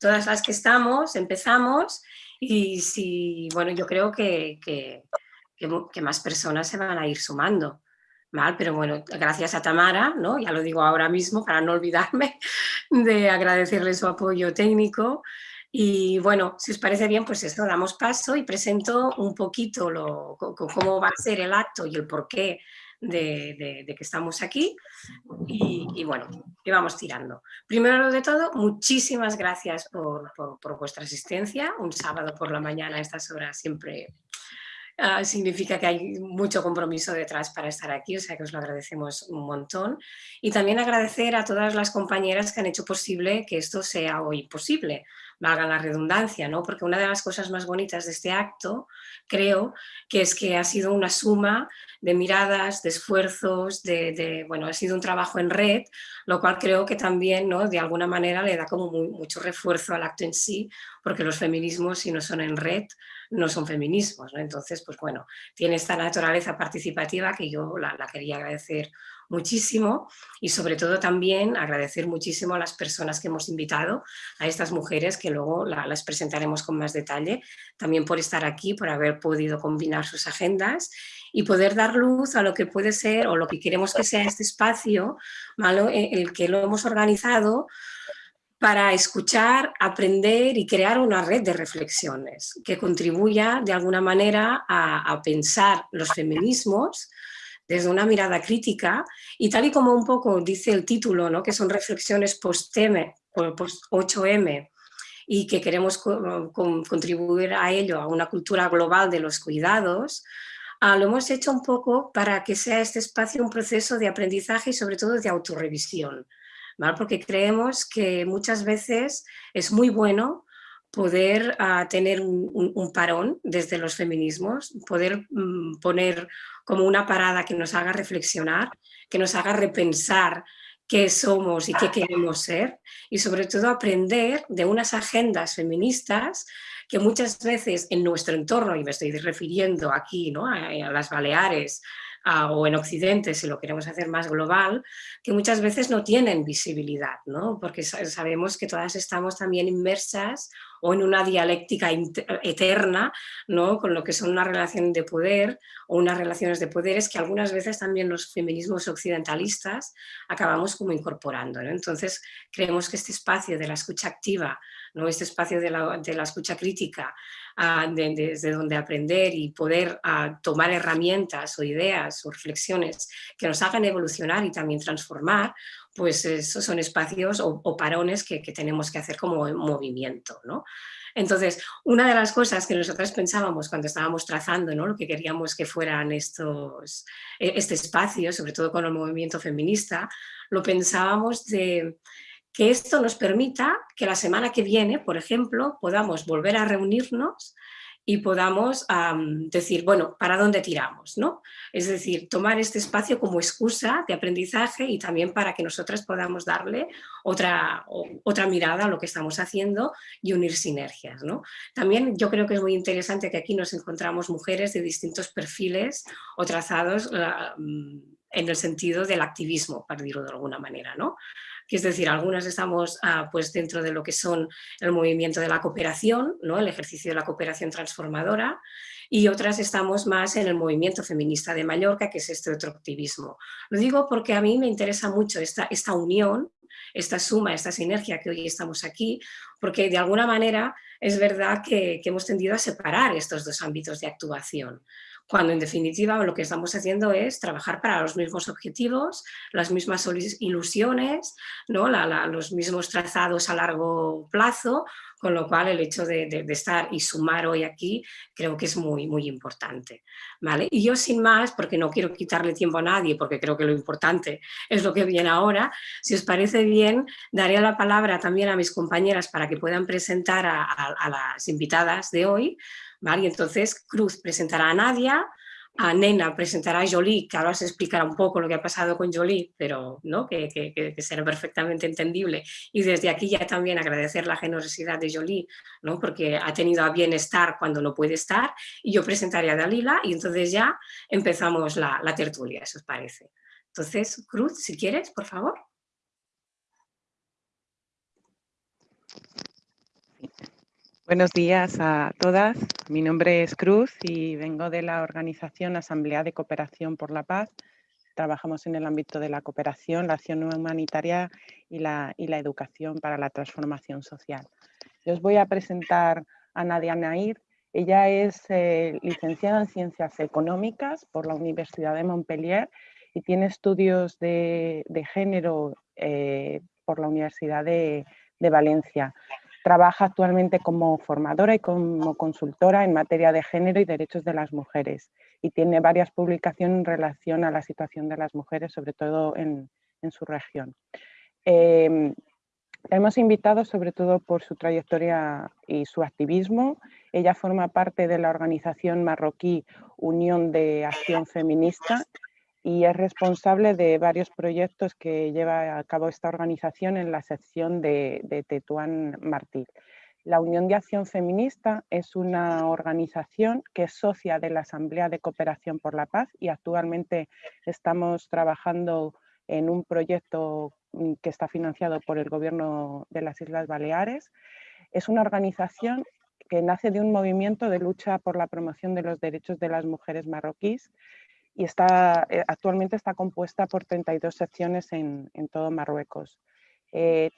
todas las que estamos, empezamos y si, bueno, yo creo que, que, que, más personas se van a ir sumando. Mal, pero bueno, gracias a Tamara, ¿no? ya lo digo ahora mismo para no olvidarme de agradecerle su apoyo técnico y bueno, si os parece bien, pues eso, damos paso y presento un poquito lo, cómo va a ser el acto y el porqué de, que estamos aquí y, bueno, y vamos tirando. Primero de todo, muchísimas gracias por, por, por vuestra asistencia, un sábado por la mañana a estas horas siempre Ah, significa que hay mucho compromiso detrás para estar aquí, o sea que os lo agradecemos un montón. Y también agradecer a todas las compañeras que han hecho posible que esto sea hoy posible, valga la redundancia, ¿no? porque una de las cosas más bonitas de este acto, creo, que es que ha sido una suma de miradas, de esfuerzos, de, bueno, ha sido un trabajo en red, lo cual creo que también, ¿no? de alguna manera, le da como mucho refuerzo al acto en sí, porque los feminismos, si no son en red, no son feminismos, ¿no? Entonces, pues bueno, tiene esta naturaleza participativa que yo la, quería agradecer muchísimo y sobre todo también agradecer muchísimo a las personas que hemos invitado, a estas mujeres que luego las presentaremos con más detalle, también por estar aquí, por haber podido combinar sus agendas y poder dar luz a lo que puede ser o lo que queremos que sea este espacio, ¿malo? el que lo hemos organizado para escuchar, aprender y crear una red de reflexiones que contribuya de alguna manera a, pensar los feminismos desde una mirada crítica y tal y como un poco dice el título, ¿no? que son reflexiones post-8M post y que queremos contribuir a ello, a una cultura global de los cuidados, ah, lo hemos hecho un poco para que sea este espacio un proceso de aprendizaje y sobre todo de autorrevisión porque creemos que muchas veces es muy bueno poder ah, tener un, parón desde los feminismos, poder mm, poner como una parada que nos haga reflexionar, que nos haga repensar qué somos y qué queremos ser y sobre todo aprender de unas agendas feministas que muchas veces en nuestro entorno, y me estoy refiriendo aquí ¿no? a las Baleares, o en Occidente, si lo queremos hacer más global, que muchas veces no tienen visibilidad, ¿no? porque sabemos que todas estamos también inmersas o en una dialéctica eterna, ¿no? con lo que son una relación de poder o unas relaciones de poderes que algunas veces también los feminismos occidentalistas acabamos como incorporando. ¿no? Entonces creemos que este espacio de la escucha activa, ¿no? este espacio de la, de la escucha crítica, desde donde aprender y poder tomar herramientas o ideas o reflexiones que nos hagan evolucionar y también transformar, pues esos son espacios o, parones que, tenemos que hacer como movimiento. ¿no? Entonces, una de las cosas que nosotras pensábamos cuando estábamos trazando ¿no? lo que queríamos que fueran estos, e, este espacio, sobre todo con el movimiento feminista, lo pensábamos de que esto nos permita que la semana que viene, por ejemplo, podamos volver a reunirnos y podamos decir, bueno, ¿para dónde tiramos? ¿no? Es decir, tomar este espacio como excusa de aprendizaje y también para que nosotras podamos darle otra, otra mirada a lo que estamos haciendo y unir sinergias. ¿no? También yo creo que es muy interesante que aquí nos encontramos mujeres de distintos perfiles o trazados mm, en el sentido del activismo, para decirlo de alguna manera. ¿no? que es decir, algunas estamos ah, pues dentro de lo que son el movimiento de la cooperación, ¿no? el ejercicio de la cooperación transformadora, y otras estamos más en el movimiento feminista de Mallorca, que es este otro activismo. Lo digo porque a mí me interesa mucho esta, esta unión, esta suma, esta sinergia que hoy estamos aquí, porque de alguna manera es verdad que, que hemos tendido a separar estos dos ámbitos de actuación cuando en definitiva lo que estamos haciendo es trabajar para los mismos objetivos, las mismas ilusiones, ¿no? los mismos trazados a largo plazo, con lo cual el hecho de, estar y sumar hoy aquí creo que es muy, muy importante. ¿vale? Y yo sin más, porque no quiero quitarle tiempo a nadie, porque creo que lo importante es lo que viene ahora, si os parece bien, daré la palabra también a mis compañeras para que puedan presentar a las invitadas de hoy, y entonces Cruz presentará a Nadia, a Nena presentará a Jolie, que ahora se explicará un poco lo que ha pasado con Jolie, pero ¿no? que, que, será perfectamente entendible. Y desde aquí ya también agradecer la generosidad de Jolie, ¿no? porque ha tenido a bien estar cuando no puede estar, y yo presentaré a Dalila y entonces ya empezamos la, la tertulia, eso os parece. Entonces, Cruz, si quieres, por favor. Buenos días a todas. Mi nombre es Cruz y vengo de la organización Asamblea de Cooperación por la Paz. Trabajamos en el ámbito de la cooperación, la acción humanitaria y la, y la educación para la transformación social. Yo os voy a presentar a Nadia Nair. Ella es eh, licenciada en Ciencias Económicas por la Universidad de Montpellier y tiene estudios de, género eh, por la Universidad de, Valencia. Trabaja actualmente como formadora y como consultora en materia de género y derechos de las mujeres y tiene varias publicaciones en relación a la situación de las mujeres, sobre todo en, su región. Eh, hemos invitado sobre todo por su trayectoria y su activismo. Ella forma parte de la organización marroquí Unión de Acción Feminista y es responsable de varios proyectos que lleva a cabo esta organización en la sección de, Tetuán Martí. La Unión de Acción Feminista es una organización que es socia de la Asamblea de Cooperación por la Paz y actualmente estamos trabajando en un proyecto mm, que está financiado por el Gobierno de las Islas Baleares. Es una organización que nace de un movimiento de lucha por la promoción de los derechos de las mujeres marroquíes y está, eh, actualmente está compuesta por 32 secciones en, todo Marruecos. Eh,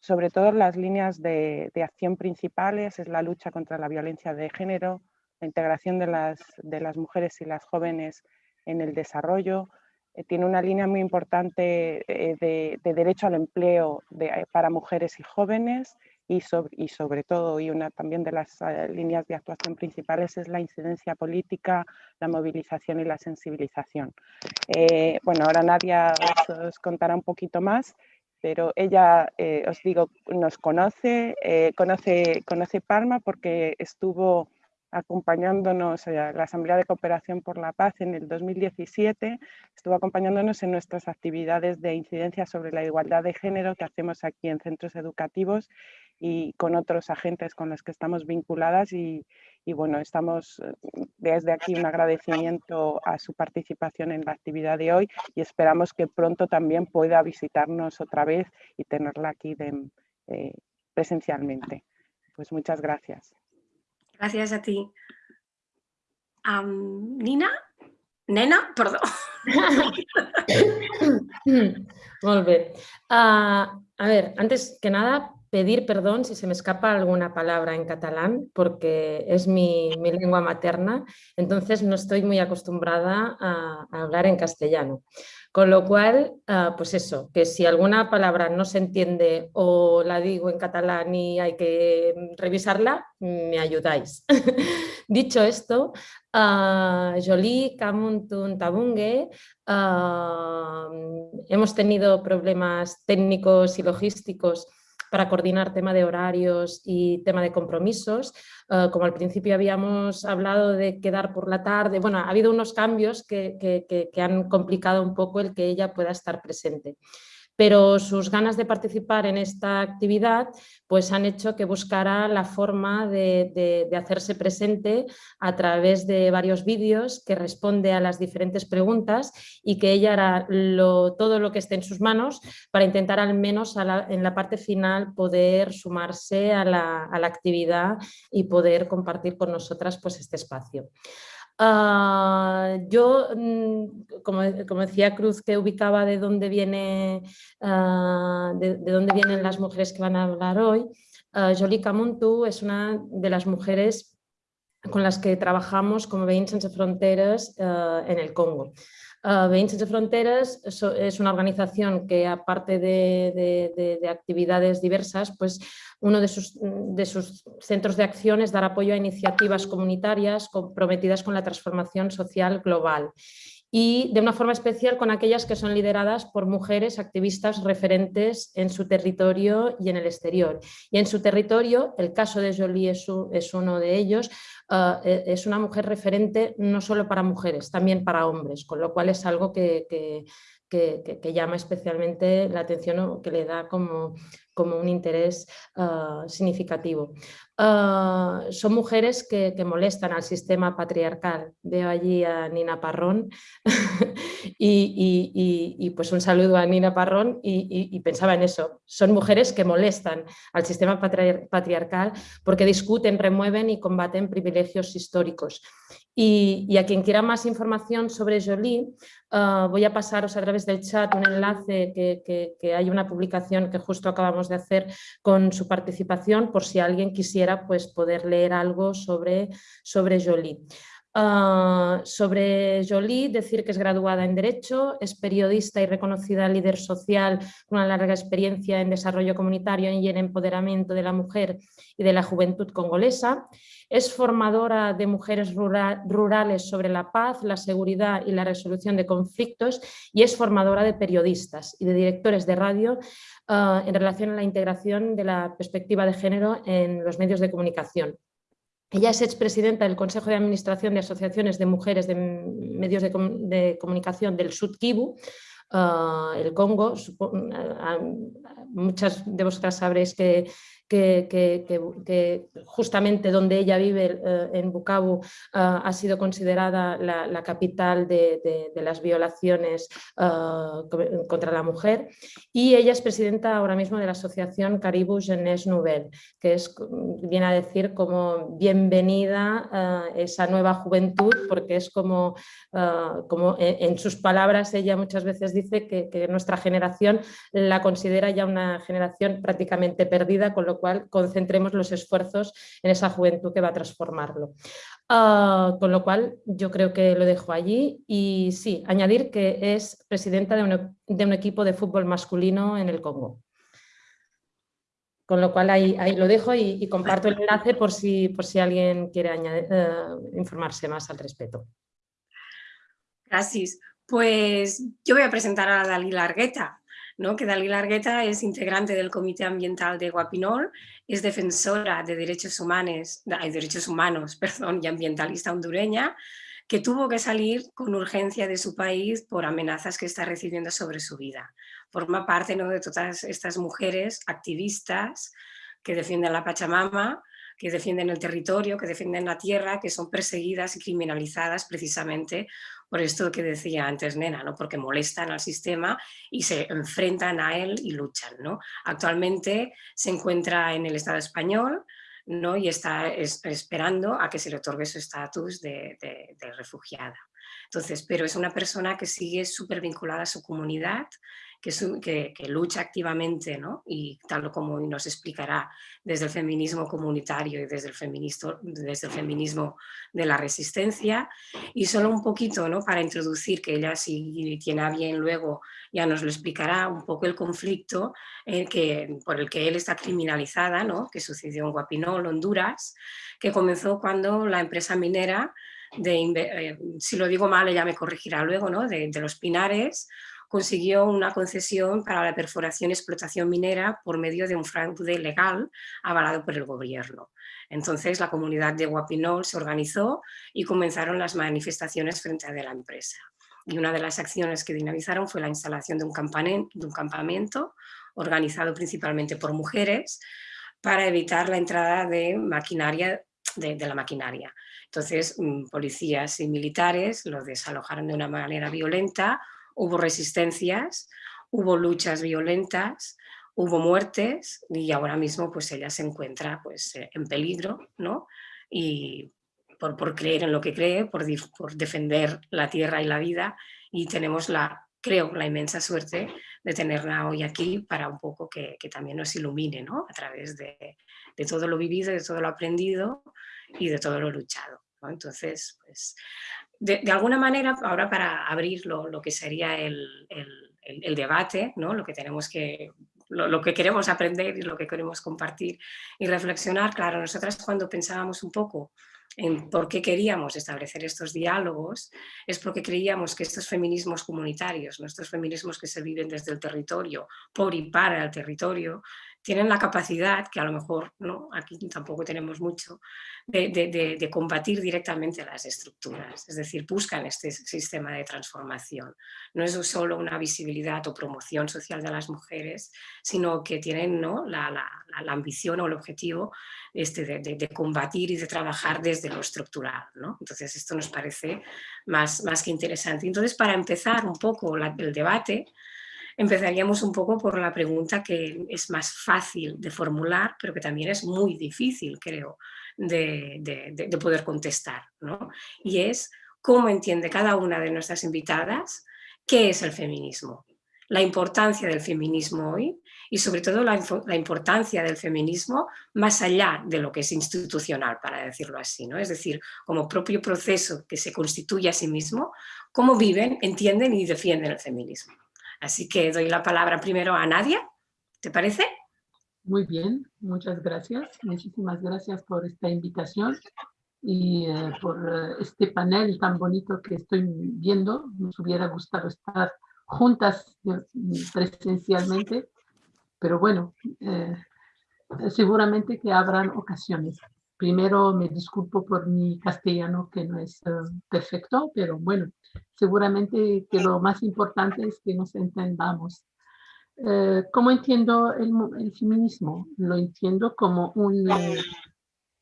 sobre todo las líneas de, acción principales es la lucha contra la violencia de género, la integración de las, mujeres y las jóvenes en el desarrollo, eh, tiene una línea muy importante de, derecho al empleo para mujeres y jóvenes y sobre, y sobre todo, y una también de las eh, líneas de actuación principales es la incidencia política, la movilización y la sensibilización. Eh, bueno, ahora Nadia os, contará un poquito más, pero ella, eh, os digo, nos conoce, conoce, conoce Parma porque estuvo acompañándonos a la Asamblea de Cooperación por la Paz en el 2017, estuvo acompañándonos en nuestras actividades de incidencia sobre la igualdad de género que hacemos aquí en centros educativos y con otros agentes con los que estamos vinculadas y, bueno, estamos eh, desde aquí un agradecimiento a su participación en la actividad de hoy y esperamos que pronto también pueda visitarnos otra vez y tenerla aquí eh, presencialmente. Pues muchas gracias. Gracias a ti. Nina? Nena? Perdón. Muy ah, a ver, antes que nada, pedir perdón si se me escapa alguna palabra en catalán, porque es mi, lengua materna, entonces no estoy muy acostumbrada a, hablar en castellano. Con lo cual, ah, pues eso, que si alguna palabra no se entiende o la digo en catalán y hay que revisarla, me ayudáis. Dicho esto, uh, Jolie, Kamuntun, Tabungue, ah, hemos tenido problemas técnicos y logísticos para coordinar tema de horarios y tema de compromisos. Eh, como al principio habíamos hablado de quedar por la tarde, bueno, ha habido unos cambios que, que han complicado un poco el que ella pueda estar presente pero sus ganas de participar en esta actividad pues han hecho que buscara la forma de, hacerse presente a través de varios vídeos que responde a las diferentes preguntas y que ella hará todo lo que esté en sus manos para intentar al menos en la parte final poder sumarse a la, a la actividad y poder compartir con nosotras pues, este espacio. Ah, yo, mm, como, decía Cruz, que ubicaba de dónde, viene, ah, de, dónde vienen las mujeres que van a hablar hoy, uh, Jolie es una de las mujeres con las que trabajamos como Veïns Sense Fronteres en el Congo. Uh, Veïns Sense Fronteres es una organización que aparte de, actividades diversas, pues uno de sus, de sus, centros de acción es dar apoyo a iniciativas comunitarias comprometidas con la transformación social global y de una forma especial con aquellas que son lideradas por mujeres activistas referentes en su territorio y en el exterior. Y en su territorio, el caso de Jolie es, uno de ellos, ah, e, es una mujer referente no solo para mujeres, también para hombres, con lo cual es algo que, llama especialmente la atención o que le da como, como un interés ah, significativo. Ah, son mujeres que, molestan al sistema patriarcal. Veo allí a Nina Parrón y, pues un saludo a Nina Parrón y, pensaba en eso. Son mujeres que molestan al sistema patriarcal porque discuten, remueven y combaten privilegios históricos. Y, a quien quiera más información sobre Jolie, ah, voy a pasaros a través del chat un enlace que, hay una publicación que justo acabamos de hacer con su participación por si alguien quisiera pues, poder leer algo sobre, sobre Jolie. Ah, sobre Jolie, decir que es graduada en Derecho, es periodista y reconocida líder social con una larga experiencia en desarrollo comunitario y en empoderamiento de la mujer y de la juventud congolesa. Es formadora de mujeres rurales sobre la paz, la seguridad y la resolución de conflictos y es formadora de periodistas y de directores de radio ah, en relación a la integración de la perspectiva de género en los medios de comunicación. Ella es expresidenta del Consejo de Administración de Asociaciones de Mujeres de Medios de, Comunicación del Sud Kivu, ah, el Congo. Ah, muchas de vosotras sabréis que justamente donde ella vive, eh, en Bukavu, ah, ha sido considerada la, capital de, las violaciones ah, contra la mujer. Y ella es presidenta ahora mismo de la asociación Caribou Jeunesse Nouvelle, que es, viene a decir como bienvenida esa nueva juventud, porque es como, como en, sus palabras ella muchas veces dice que, que nuestra generación la considera ya una generación prácticamente perdida, con lo cual concentremos los esfuerzos en esa juventud que va a transformarlo. Ah, con lo cual yo creo que lo dejo allí y sí, añadir que es presidenta de un, equipo de fútbol masculino en el Congo. Con lo cual ahí, ahí lo dejo y, comparto el enlace por si, por si alguien quiere eh, informarse más al respecto. Gracias. Pues yo voy a presentar a Dalila Argueta que Dalí Largueta es integrante del Comité Ambiental de Guapinol, es defensora de derechos, humanos, de derechos humanos perdón, y ambientalista hondureña, que tuvo que salir con urgencia de su país por amenazas que está recibiendo sobre su vida. Forma parte ¿no? de todas estas mujeres activistas que defienden la Pachamama, que defienden el territorio, que defienden la tierra, que son perseguidas y criminalizadas precisamente por esto que decía antes Nena, ¿no? porque molestan al sistema y se enfrentan a él y luchan. ¿no? Actualmente se encuentra en el Estado español ¿no? y está esperando a que se le otorgue su estatus de, de refugiada. Entonces, pero es una persona que sigue súper vinculada a su comunidad, que, lucha activamente ¿no? y tal como nos explicará desde el feminismo comunitario y desde el, desde el feminismo de la resistencia. Y solo un poquito ¿no? para introducir, que ella si tiene a bien luego ya nos lo explicará, un poco el conflicto eh, que, por el que él está criminalizada, ¿no? que sucedió en Guapinol, Honduras, que comenzó cuando la empresa minera de, eh, si lo digo mal ella me corregirá luego, ¿no? de los Pinares, consiguió una concesión para la perforación y explotación minera por medio de un fraude legal avalado por el gobierno. Entonces la comunidad de Guapinol se organizó y comenzaron las manifestaciones frente a la empresa. Y una de las acciones que dinamizaron fue la instalación de un, campamento organizado principalmente por mujeres para evitar la entrada de maquinaria de, la maquinaria. Entonces, mm, policías y militares los desalojaron de una manera violenta hubo resistencias, hubo luchas violentas, hubo muertes y ahora mismo pues ella se encuentra pues eh, en peligro, ¿no? Y por, por creer en lo que cree, por, por, defender la tierra y la vida y tenemos la, creo, la inmensa suerte de tenerla hoy aquí para un poco que, que también nos ilumine, ¿no? A través de, de, todo lo vivido, de todo lo aprendido y de todo lo luchado. ¿no? Entonces, pues de, alguna manera, ahora para abrir lo, que sería el, debate, ¿no? lo que tenemos que lo, que queremos aprender y lo que queremos compartir y reflexionar, claro, nosotras cuando pensábamos un poco en por qué queríamos establecer estos diálogos, es porque creíamos que estos feminismos comunitarios, nuestros feminismos que se viven desde el territorio, por y para el territorio, tienen la capacidad, que a lo mejor ¿no? aquí tampoco tenemos mucho, de, combatir directamente las estructuras, es decir, buscan este sistema de transformación. No es solo una visibilidad o promoción social de las mujeres, sino que tienen ¿no? la, ambición o el objetivo este, de, combatir y de trabajar desde lo estructural. ¿no? Entonces esto nos parece más, más que interesante. Entonces para empezar un poco el debate, empezaríamos un poco por la pregunta que es más fácil de formular, pero que también es muy difícil, creo, de, poder contestar. ¿no? Y es, ¿cómo entiende cada una de nuestras invitadas qué es el feminismo? La importancia del feminismo hoy y sobre todo la, la, importancia del feminismo más allá de lo que es institucional, para decirlo así, ¿no? es decir, como propio proceso que se constituye a sí mismo, cómo viven, entienden y defienden el feminismo. Así que doy la palabra primero a Nadia, ¿te parece? Muy bien, muchas gracias. Muchísimas gracias por esta invitación y eh, por eh, este panel tan bonito que estoy viendo. Nos hubiera gustado estar juntas eh, presencialmente, pero bueno, seguramente que habrán ocasiones. Primero me disculpo por mi castellano que no es perfecto, pero bueno, seguramente que lo más importante es que nos entendamos. Eh, ¿Cómo entiendo el, feminismo? Lo entiendo como un,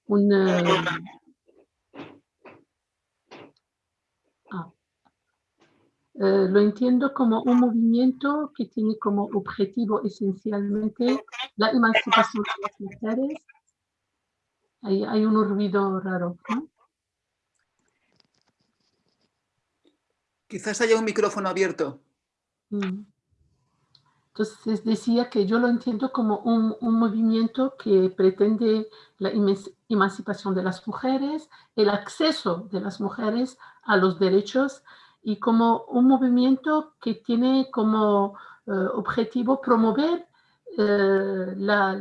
un ah, eh, lo entiendo como un movimiento que tiene como objetivo esencialmente la emancipación de las mujeres. Hay, hay un ruido raro, ¿no? Quizás haya un micrófono abierto. Mm. Entonces decía que yo lo entiendo como un, movimiento que pretende la emancipación de las mujeres, el acceso de las mujeres a los derechos y como un movimiento que tiene como eh, objetivo promover eh, la,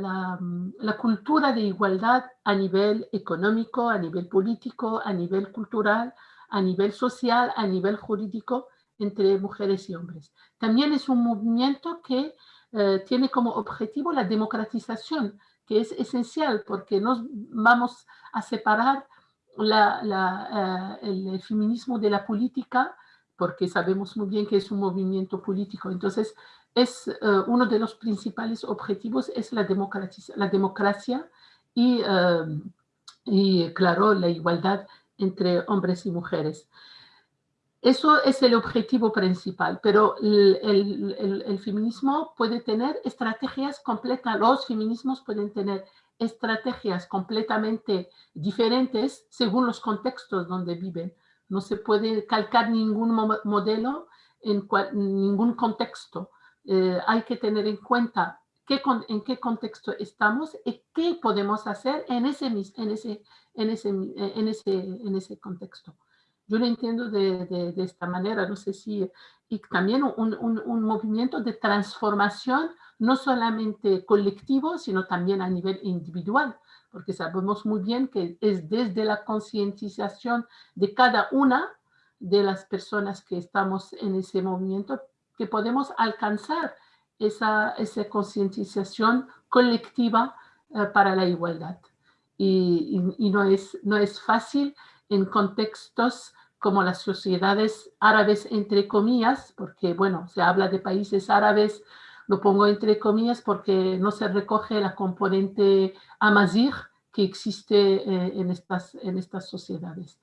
la, cultura de igualdad a nivel económico, a nivel político, a nivel cultural, a nivel social, a nivel jurídico entre mujeres y hombres. También es un movimiento que eh, tiene como objetivo la democratización, que es esencial porque nos vamos a separar eh, el feminismo de la política, porque sabemos muy bien que es un movimiento político. Entonces, es eh, uno de los principales objetivos es la, democracia y, y, claro, la igualdad entre hombres y mujeres. Eso es el objetivo principal, pero el, feminismo puede tener estrategias completas, los feminismos pueden tener estrategias completamente diferentes según los contextos donde viven. No se puede calcar ningún modelo en ningún contexto. Eh, hay que tener en cuenta en qué contexto estamos y qué podemos hacer en ese, en ese, en ese, en ese, en ese contexto. Yo lo entiendo de, de, esta manera, no sé si, y también un, un, un, movimiento de transformación, no solamente colectivo, sino también a nivel individual, porque sabemos muy bien que es desde la concientización de cada una de las personas que estamos en ese movimiento que podemos alcanzar esa, esa concientización colectiva eh, para la igualdad. Y, y, no, es, no es fácil en contextos como las sociedades árabes, entre comillas, porque, bueno, se habla de países árabes, lo pongo entre comillas porque no se recoge la componente amazigh que existe eh, en, estas, en estas sociedades.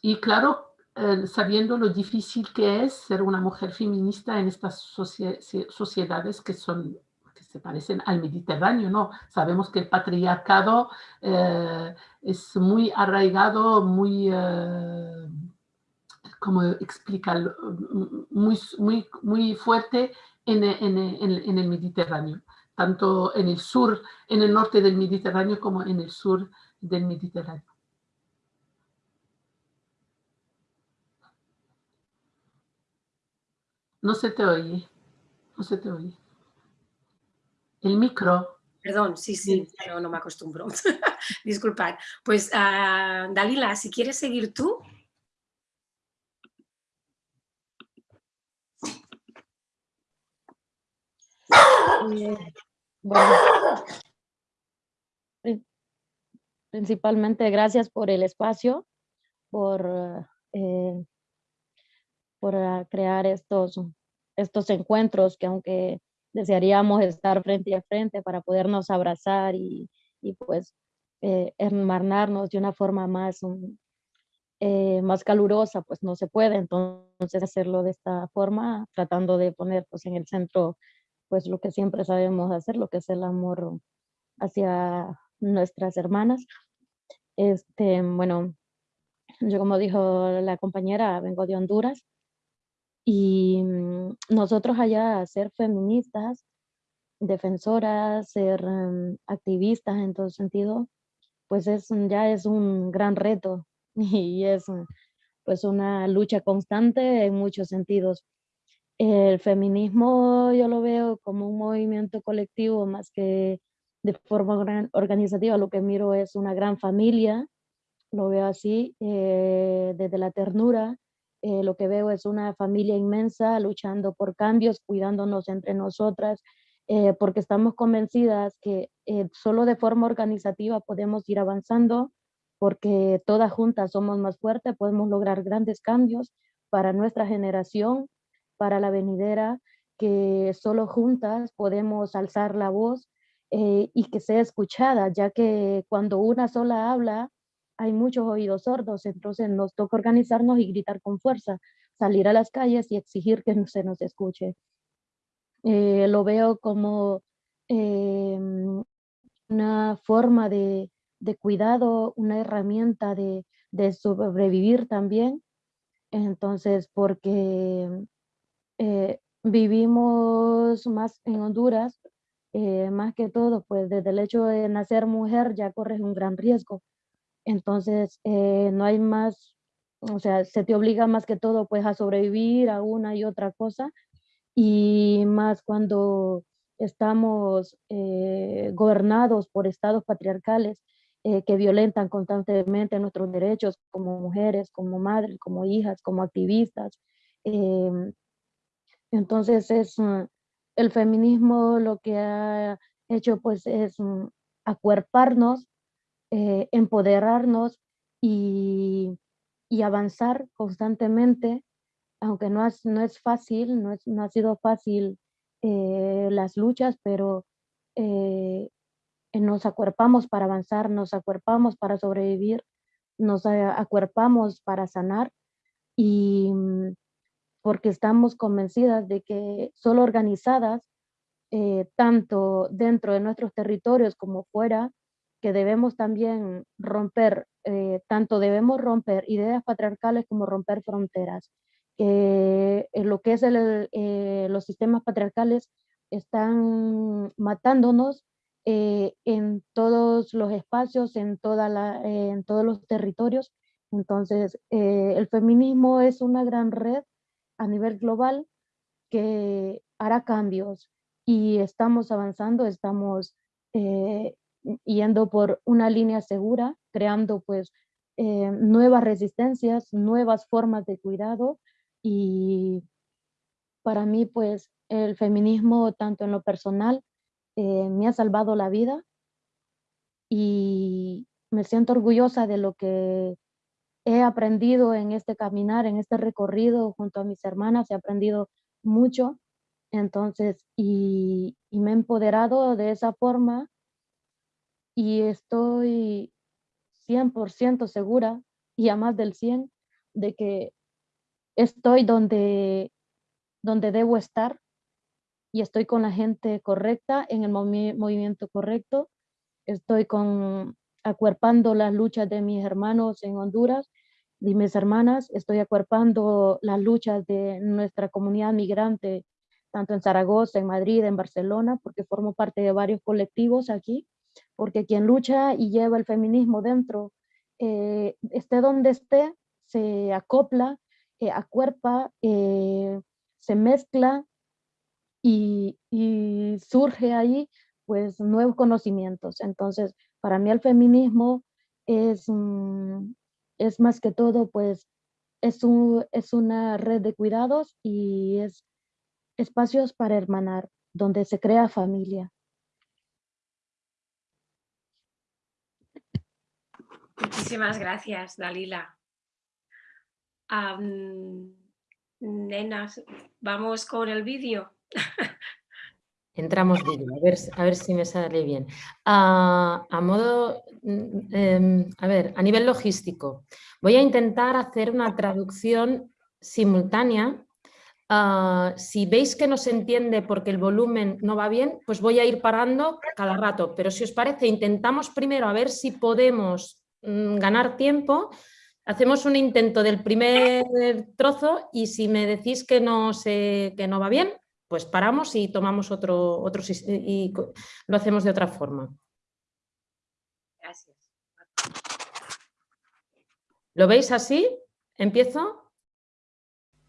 Y claro, eh, sabiendo lo difícil que es ser una mujer feminista en estas sociedades que son que se parecen al Mediterráneo, ¿no? Sabemos que el patriarcado eh, es muy arraigado, muy, eh, como explica, muy, muy, muy fuerte en, en, en, el Mediterráneo, tanto en el sur, en el norte del Mediterráneo como en el sur del Mediterráneo. No se te oye. No se te oye. El micro. Perdón, sí, sí, pero no me acostumbro. Disculpad. Pues, uh, Dalila, si quieres seguir tú. bueno, principalmente gracias por el espacio, por, eh, por ah, crear estos, estos encuentros que aunque desearíamos estar frente a frente para podernos abrazar y, y pues eh, hermanarnos de una forma más, um, eh, más calurosa, pues no se puede. Entonces hacerlo de esta forma, tratando de poner pues en el centro pues lo que siempre sabemos hacer, lo que es el amor hacia nuestras hermanas. Este, bueno, yo como dijo la compañera, vengo de Honduras y mm, nosotros allá ser feministas, defensoras, ser mm, activistas en todo sentido, pues es, ya es un gran reto y es pues una lucha constante en muchos sentidos. El feminismo yo lo veo como un movimiento colectivo más que de forma organizativa. Lo que miro es una gran familia, lo veo así, eh, desde la ternura. Eh, lo que veo es una familia inmensa luchando por cambios, cuidándonos entre nosotras, eh, porque estamos convencidas que solo de forma organizativa podemos ir avanzando, porque todas juntas somos más fuertes, podemos lograr grandes cambios para nuestra generación para la venidera, que solo juntas podemos alzar la voz eh, y que sea escuchada, ya que cuando una sola habla, hay muchos oídos sordos, entonces nos toca organizarnos y gritar con fuerza, salir a las calles y exigir que se nos escuche. Eh, lo veo como em, una forma de, de, cuidado, una herramienta de, de sobrevivir también. Entonces, porque eh, vivimos más en Honduras, eh, más que todo, pues desde el hecho de nacer mujer ya corres un gran riesgo. Entonces, eh, no hay más, o sea, se te obliga más que todo pues a sobrevivir a una y otra cosa y más cuando estamos gobernados por estados patriarcales que violentan constantemente nuestros derechos como mujeres, como madres, como hijas, como activistas. Em, entonces es mm, el feminismo lo que ha hecho pues es mm, acuerparnos, eh, empoderarnos y, avanzar constantemente, aunque no, no es fácil, no, ha sido fácil eh, las luchas, pero eh, nos acuerpamos para avanzar, nos acuerpamos para sobrevivir, nos acuerpamos para sanar y mm, porque estamos convencidas de que solo organizadas, tanto dentro de nuestros territorios como fuera, que debemos también romper, eh, tanto debemos romper ideas patriarcales como romper fronteras, que en lo que es eh, los sistemas patriarcales están matándonos en todos los espacios, en, toda la, en todos los territorios. Entonces, el feminismo es una gran red a nivel global que hará cambios y estamos avanzando, estamos eh, yendo por una línea segura, creando pues eh, nuevas resistencias, nuevas formas de cuidado. Y para mí pues el feminismo tanto en lo personal eh, me ha salvado la vida. Y me siento orgullosa de lo que he aprendido en este caminar, en este recorrido junto a mis hermanas, he aprendido mucho, entonces, y, me he empoderado de esa forma y estoy 100% segura y a más del 100 de que estoy donde, donde debo estar y estoy con la gente correcta, en el movimiento correcto, estoy acuerpando las luchas de mis hermanos en Honduras y mis hermanas, estoy acuerpando las luchas de nuestra comunidad migrante, tanto en Zaragoza, en Madrid, en Barcelona, porque formo parte de varios colectivos aquí, porque quien lucha y lleva el feminismo dentro, eh, esté donde esté, se acopla, eh, acuerpa, eh, se mezcla y, y surge ahí pues nuevos conocimientos. Entonces, para mí el feminismo es, es más que todo, pues, es, un, es una red de cuidados y es espacios para hermanar, donde se crea familia. Muchísimas gracias, Dalila. Nenas, vamos con el vídeo. Entramos vídeo, a ver, a ver si me sale bien. A modo, em, a ver, a nivel logístico, voy a intentar hacer una traducción simultánea. Si veis que no se entiende porque el volumen no va bien, pues voy a ir parando cada rato. Pero si os parece, intentamos primero a ver si podemos mm, ganar tiempo. Hacemos un intento del primer trozo y si me decís que no, se, que no va bien, pues paramos y tomamos otro, otro y lo hacemos de otra forma. Gracias. ¿Lo veis así? ¿Empiezo?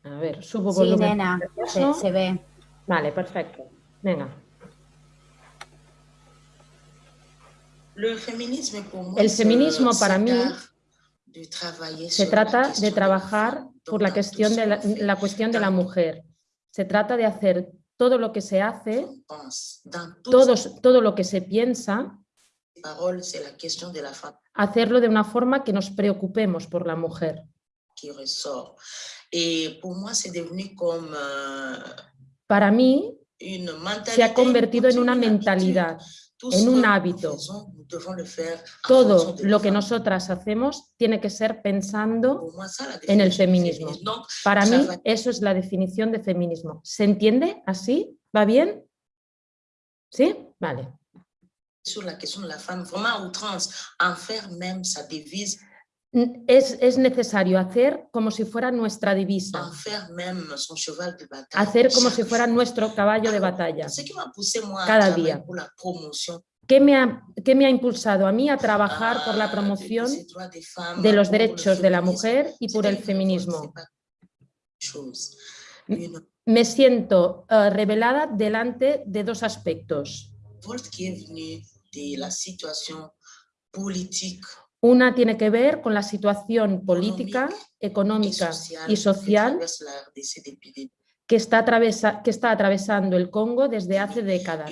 A ver, subo Sí, volumen. nena, se, Eso. se ve. Vale, perfecto. Venga. Le feminisme pour moi, El feminismo para mí Se trata de trabajar por la cuestión de la, la cuestión de la mujer. Se trata de hacer todo lo que se hace, todos, todo lo que se piensa, hacerlo de una forma que nos preocupemos por la mujer. euh, Para mí. Se ha convertido en una mentalidad, en un hábito. en Todo lo que nosotras hacemos tiene que ser pensando en el feminismo. Para mí eso es la definición de feminismo. ¿Se entiende así? ¿Va bien? ¿Sí? Vale. sur la question de la femme, vraiment outrance, en faire même sa devise, N- Es, es necesario hacer como si fuera nuestra divisa, hacer como si fuera nuestro caballo de batalla. Cada día. ¿Qué me ha, qué me ha impulsado a mí a trabajar por ah, la de- promoción de los derechos de la mujer y por el feminismo? Me siento eh, revelada delante de dos aspectos. de la situation politique Una tiene que ver con la situación política, económica y social que está, atravesa- que está atravesando el Congo desde hace décadas.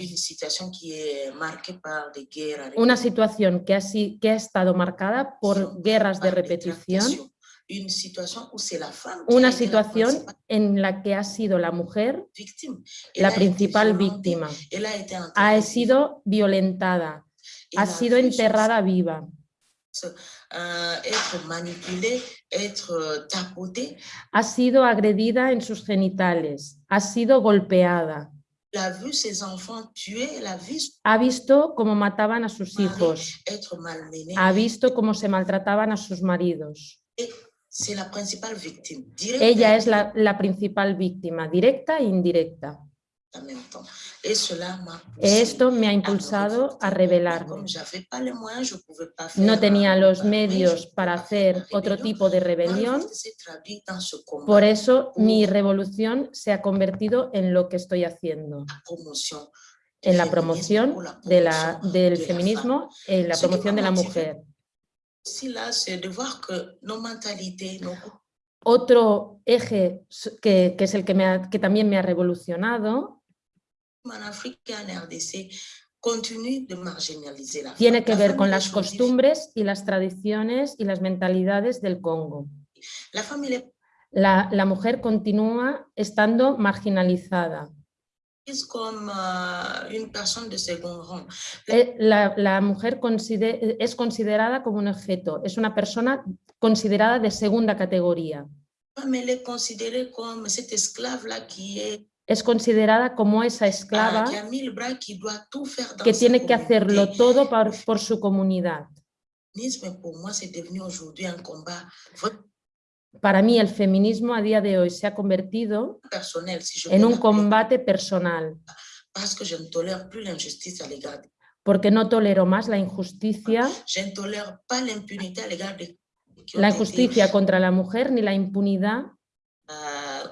Una situación que ha, si- que ha estado marcada por guerras de repetición, una situación en la que ha sido la mujer la principal víctima. Ha sido violentada, ha sido enterrada viva, être être euh, ha sido agredida en sus genitales, ha sido golpeada, Elle a vu ses enfants tués, elle a vu son ha visto cómo mataban a sus hijos, être malmené. ha visto cómo se maltrataban a sus maridos. La directe Ella es la, la principal víctima, directa e indirecta. Esto me ha me impulsado a rebelarme. No tenía los medios para hacer otro tipo de rebelión, por eso mi revolución se ha convertido en lo que estoy haciendo, en la promoción de la, del feminismo, en la promoción de la mujer. Otro eje que, que es el que, me ha- que también me ha revolucionado en et en RDC de tiene que ver con las costumbres y las tradiciones y las mentalidades del Congo. La est La, la mujer continúa estando marginalizada. prise comme euh, une personne de second rang. Eh, La, la mujer conside- es considerada como un objeto, es una persona considerada de segunda categoría. La femme, elle est considérée comme cette esclave-là qui est Es considerada como esa ah, esclava qui a mis le bras, qui doit tout faire dans que tiene que hacerlo todo por, por su comunidad. Vraiment Para mí el feminismo a día de hoy se ha convertido en un combate personal, porque no tolero más la injusticia, la injusticia contra la mujer ni la impunidad euh, commis contre les femmes. Je ne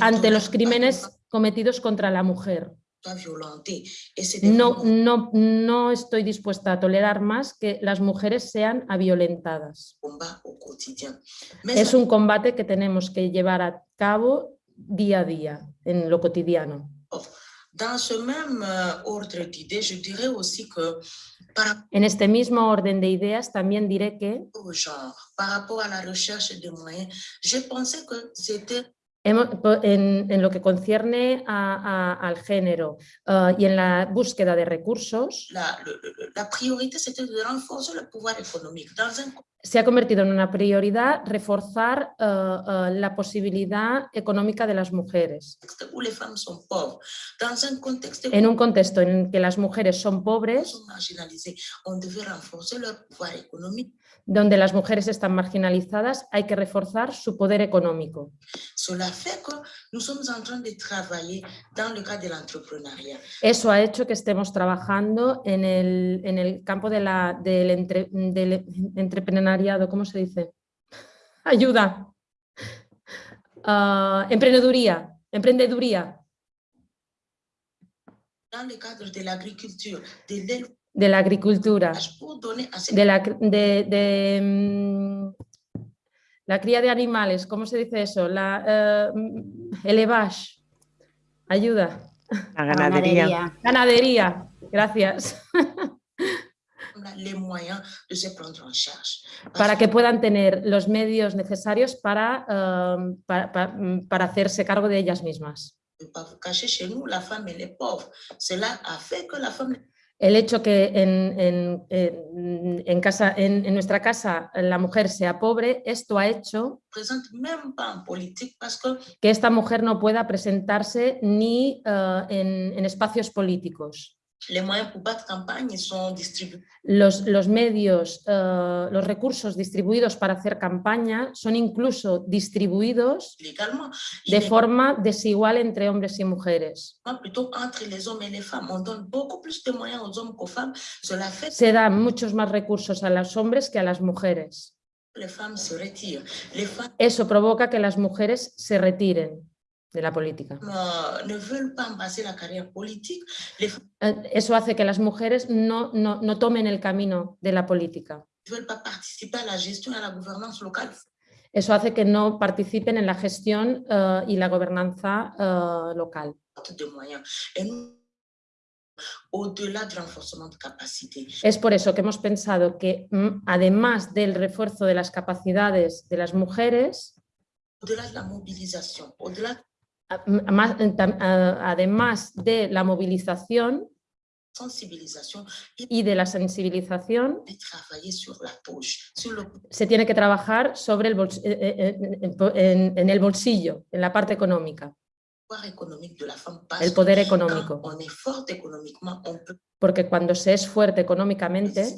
ante los crímenes cometidos contra la mujer. No, no, no estoy dispuesta a tolerar más que las mujeres sean violentadas. Es un combate que tenemos que llevar a cabo día a día, en lo cotidiano. Dans ce même euh, ordre d'idées, je dirais aussi que par En este mismo orden de ideas también diré que au genre, par rapport à la recherche des moyens, j'ai pensé que c'était en, en lo que concierne a- a- al género ah, y en la búsqueda de recursos, la, la dans un se ha convertido en una prioridad reforzar ah, ah, la posibilidad económica de las mujeres. En un contexto en que las mujeres son pobres, donde las mujeres están marginalizadas, hay que reforzar su poder económico. Eso ha hecho que estemos trabajando en el, en el campo de la, del, entre- del entreprenariado, ¿cómo se dice? Ayuda. Ah, emprendeduría, emprendeduría, Dans le cadre de l'agriculture, de de la agricultura, de la, de, de, mm, la cría de animales, ¿cómo se dice eso? La, eh, mm, el elevage. Ayuda. La ganadería. Ganadería, gracias. para que puedan tener los medios necesarios para, eh, para, pa- para hacerse cargo de ellas mismas. El hecho que en, en- en- casa, en, nuestra casa la mujer sea pobre, esto ha hecho que esta mujer no pueda presentarse ni eh, en espacios políticos. Los, los medios, eh, los recursos distribuidos para hacer campaña son incluso distribuidos de forma desigual entre hombres y mujeres. Se dan muchos más recursos a los hombres que a las mujeres. Eso provoca que las mujeres se retiren de la política. Eh, Eso hace que las mujeres no, no, no tomen el camino de la política. Eso hace que no participen en la gestión eh, y la gobernanza eh, local. Es por eso que hemos pensado que mm, además del refuerzo de las capacidades de las mujeres, de la de además de la movilización y de la sensibilización, se tiene que trabajar sobre el eh, eh, en- el bolsillo, en la parte económica, économique de la femme. Parce el poder económico. quand on est forte économiquement, on peut Porque cuando se es fuerte económicamente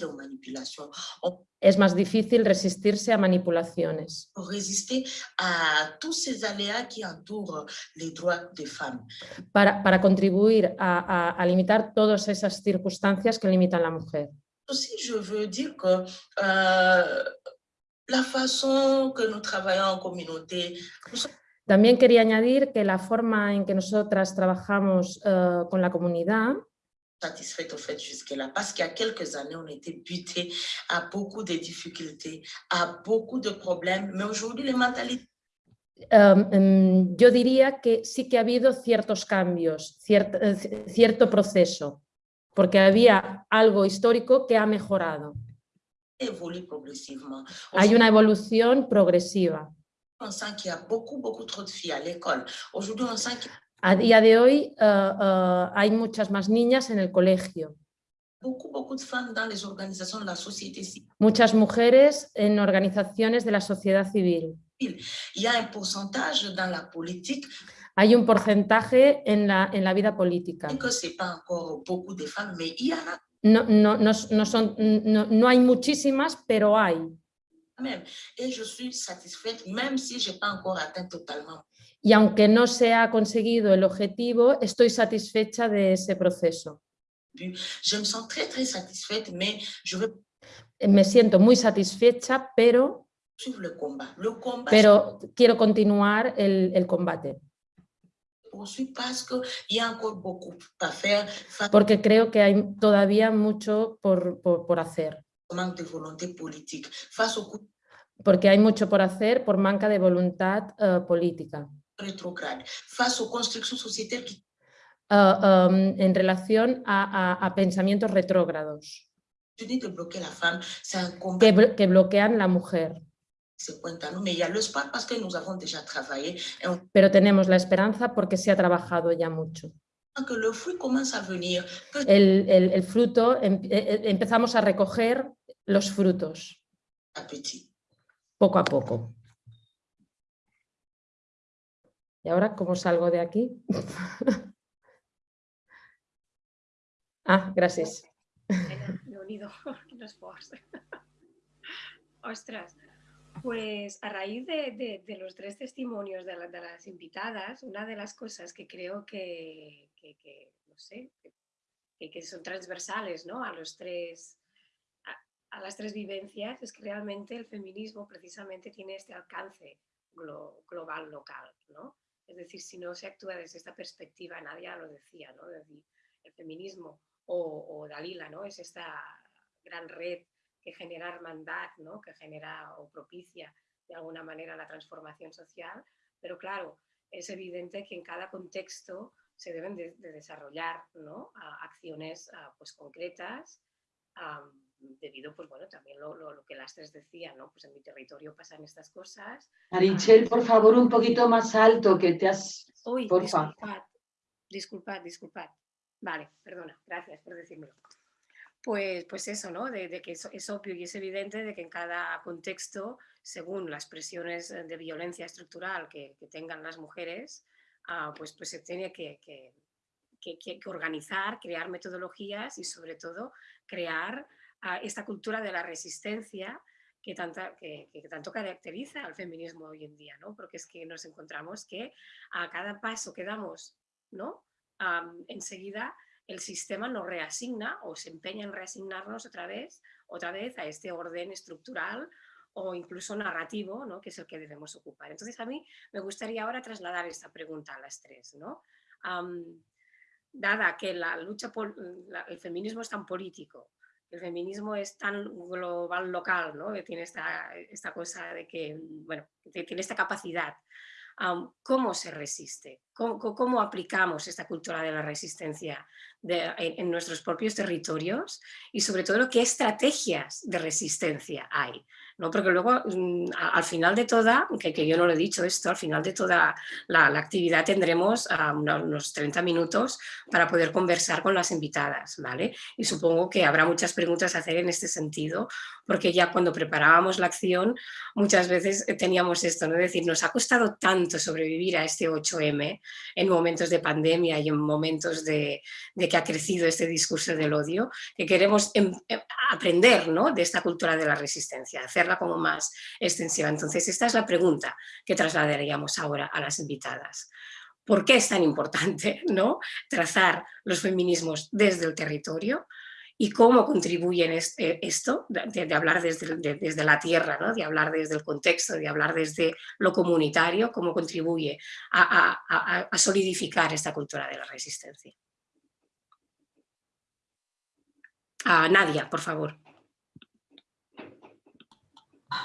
on es más difícil resistirse a manipulaciones, peut résister à tous ces aléas qui entourent les droits des femmes. para, para contribuir a, a- a limitar todas esas circunstancias que limitan a la mujer. Aussi, je veux dire que euh, la façon que nous travaillons en communauté, nous sommes También quería añadir que la forma en que nosotras trabajamos eh, con la comunidad satisfaites au fait jusque-là, parce qu'il y a quelques années, on était butés à beaucoup de difficultés, à beaucoup de problèmes, mais aujourd'hui, les mentalités Um, em, yo diría que sí que ha habido ciertos cambios, ciert- eh, ci- cierto proceso, porque había algo histórico que ha mejorado. Hay una evolución progresiva. On sent qu'il y a beaucoup, beaucoup trop de filles à l'école. Aujourd'hui, on sent qu'il y a A día de hoy eh, eh, hay muchas más niñas en el colegio, beaucoup, beaucoup de femmes dans les organisations de la société civile. muchas mujeres en organizaciones de la sociedad civil. Il y a un pourcentage dans la politique, Hay un porcentaje en la, en la vida política. que ce n'est pas encore beaucoup de femmes, mais il y en a No, no, no, no son, no, no hay muchísimas, pero hay. Même. Et je suis satisfaite, même si je n'ai pas encore atteint totalement. Y aunque no se ha conseguido el objetivo, estoy satisfecha de ese proceso. Je me sens très, très satisfaite, mais je veux Me siento muy satisfecha, pero, suivre le combat. Le combat, pero quiero continuar el, el combate, porque creo que hay todavía mucho por, por- por hacer, au manque de volonté politique, face au coup porque hay mucho por hacer por manca de voluntad eh, política, face uh, um, en relación a, a, a pensamientos retrógrados. Que, que bloquean la mujer. Pero tenemos la esperanza porque se ha trabajado ya mucho. El, el, el fruto, em, e, e, empezamos a recoger los frutos. Poco a poco. ¿Y ahora cómo salgo de aquí? ah, gracias. Ostras, pues a raíz de, los tres testimonios de, las invitadas, una de las cosas que creo que, no sé, que, son transversales ¿no? a, los tres, a, las tres vivencias es que realmente el feminismo precisamente tiene este alcance global, local. ¿no? Es decir, si no se actúa desde esta perspectiva, nadie lo decía, ¿no? decir, el feminismo o, Dalila, ¿no? es esta gran red que genera hermandad, ¿no? que genera o propicia de alguna manera la transformación social, pero claro, es evidente que en cada contexto se deben de, desarrollar ¿no? acciones pues, concretas, debido, pues bueno, también lo, lo, que las tres decían, ¿no? Pues en mi territorio pasan estas cosas. Marichel, por favor, un poquito más alto, que te has... Uy, disculpad, disculpad, disculpad. Vale, perdona, gracias por decírmelo. Pues, pues eso, ¿no? De, que es, obvio y es evidente de que en cada contexto, según las presiones de violencia estructural que, tengan las mujeres, ah, pues, pues se tiene que, que, organizar, crear metodologías y sobre todo crear ah, esta cultura de la resistencia que, tanta, que, tanto caracteriza al feminismo hoy en día, ¿no? Porque es que nos encontramos que a cada paso que damos, ¿no? enseguida el sistema nos reasigna o se empeña en reasignarnos otra vez, otra vez a este orden estructural o incluso narrativo, ¿no? que es el que debemos ocupar. Entonces a mí me gustaría ahora trasladar esta pregunta a las tres. ¿no? dada que la lucha por el feminismo es tan político, el feminismo es tan global local, ¿no? tiene esta, esta cosa de que, bueno, tiene esta capacidad cómo se resiste, ¿Cómo, aplicamos esta cultura de la resistencia en, nuestros propios territorios y sobre todo qué estrategias de resistencia hay. ¿No? Porque luego mm, al final de toda, que, yo no lo he dicho esto, al final de toda la, actividad tendremos unos 30 minutos para poder conversar con las invitadas. ¿vale? Y supongo que habrá muchas preguntas a hacer en este sentido, porque ya cuando preparábamos la acción muchas veces teníamos esto, ¿no? decir, nos ha costado tanto sobrevivir a este 8M en momentos de pandemia y en momentos de, que ha crecido este discurso del odio, que queremos em, em, aprender ¿no? de esta cultura de la resistencia, como más extensiva. Entonces, esta es la pregunta que trasladaríamos ahora a las invitadas. ¿Por qué es tan importante ¿no? trazar los feminismos desde el territorio? y cómo contribuyen este, esto, de, hablar desde, desde, la tierra, ¿no? de hablar desde el contexto, de hablar desde lo comunitario, cómo contribuye a, solidificar esta cultura de la resistencia. Nadia, por favor.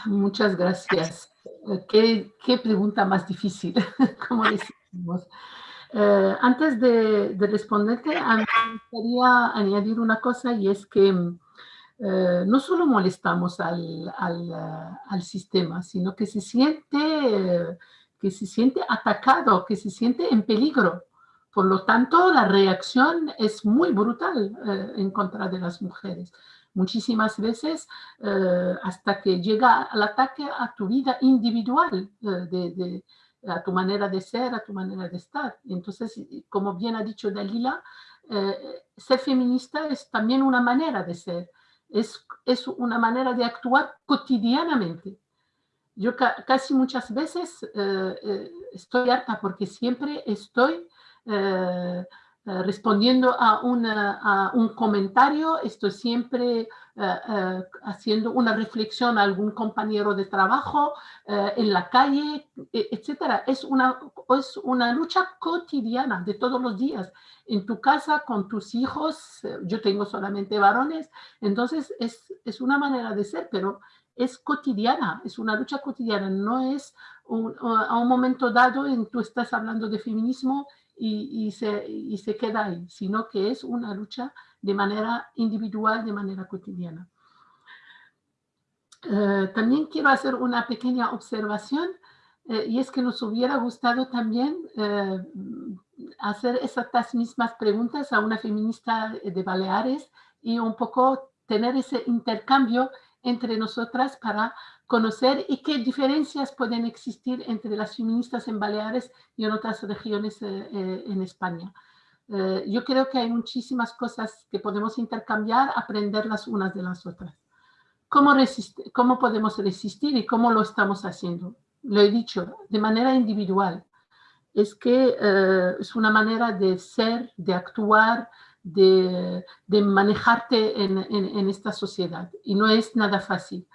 Muchas gracias. Qué, qué pregunta más difícil, como decimos. Eh, antes de, responderte, me gustaría añadir una cosa y es que eh, no solo molestamos al, sistema, sino que se, siente, que se siente atacado, que se siente en peligro. Por lo tanto, la reacción es muy brutal eh, en contra de las mujeres. Muchísimas veces hasta que llega el ataque a tu vida individual de a tu manera de ser, a tu manera de estar. Entonces, como bien ha dicho Dalila, eh, ser feminista es también una manera de ser, es, es una manera de actuar cotidianamente. Yo casi muchas veces eh, eh, estoy harta porque siempre estoy eh, respondiendo a, a, un comentario, estoy siempre eh, eh, haciendo una reflexión a algún compañero de trabajo, en la calle, e, etc. Es una, es una lucha cotidiana de todos los días. En tu casa, con tus hijos, yo tengo solamente varones, entonces es, es una manera de ser, pero es cotidiana, es una lucha cotidiana, no es a un momento dado en tú estás hablando de feminismo y, se, y se queda ahí, sino que es una lucha de manera individual, de manera cotidiana. Eh, también quiero hacer una pequeña observación eh, y es que nos hubiera gustado también eh, hacer esas mismas preguntas a una feminista de Baleares y un poco tener ese intercambio entre nosotras para conocer y qué diferencias pueden existir entre las feministas en Baleares y en otras regiones en España. yo creo que hay muchísimas cosas que podemos intercambiar, aprender las unas de las otras. ¿Cómo, ¿Cómo podemos resistir y cómo lo estamos haciendo? Lo he dicho, de manera individual. Es que eh, es una manera de ser, de actuar, de, de manejarte en, en, esta sociedad. Y no es nada fácil,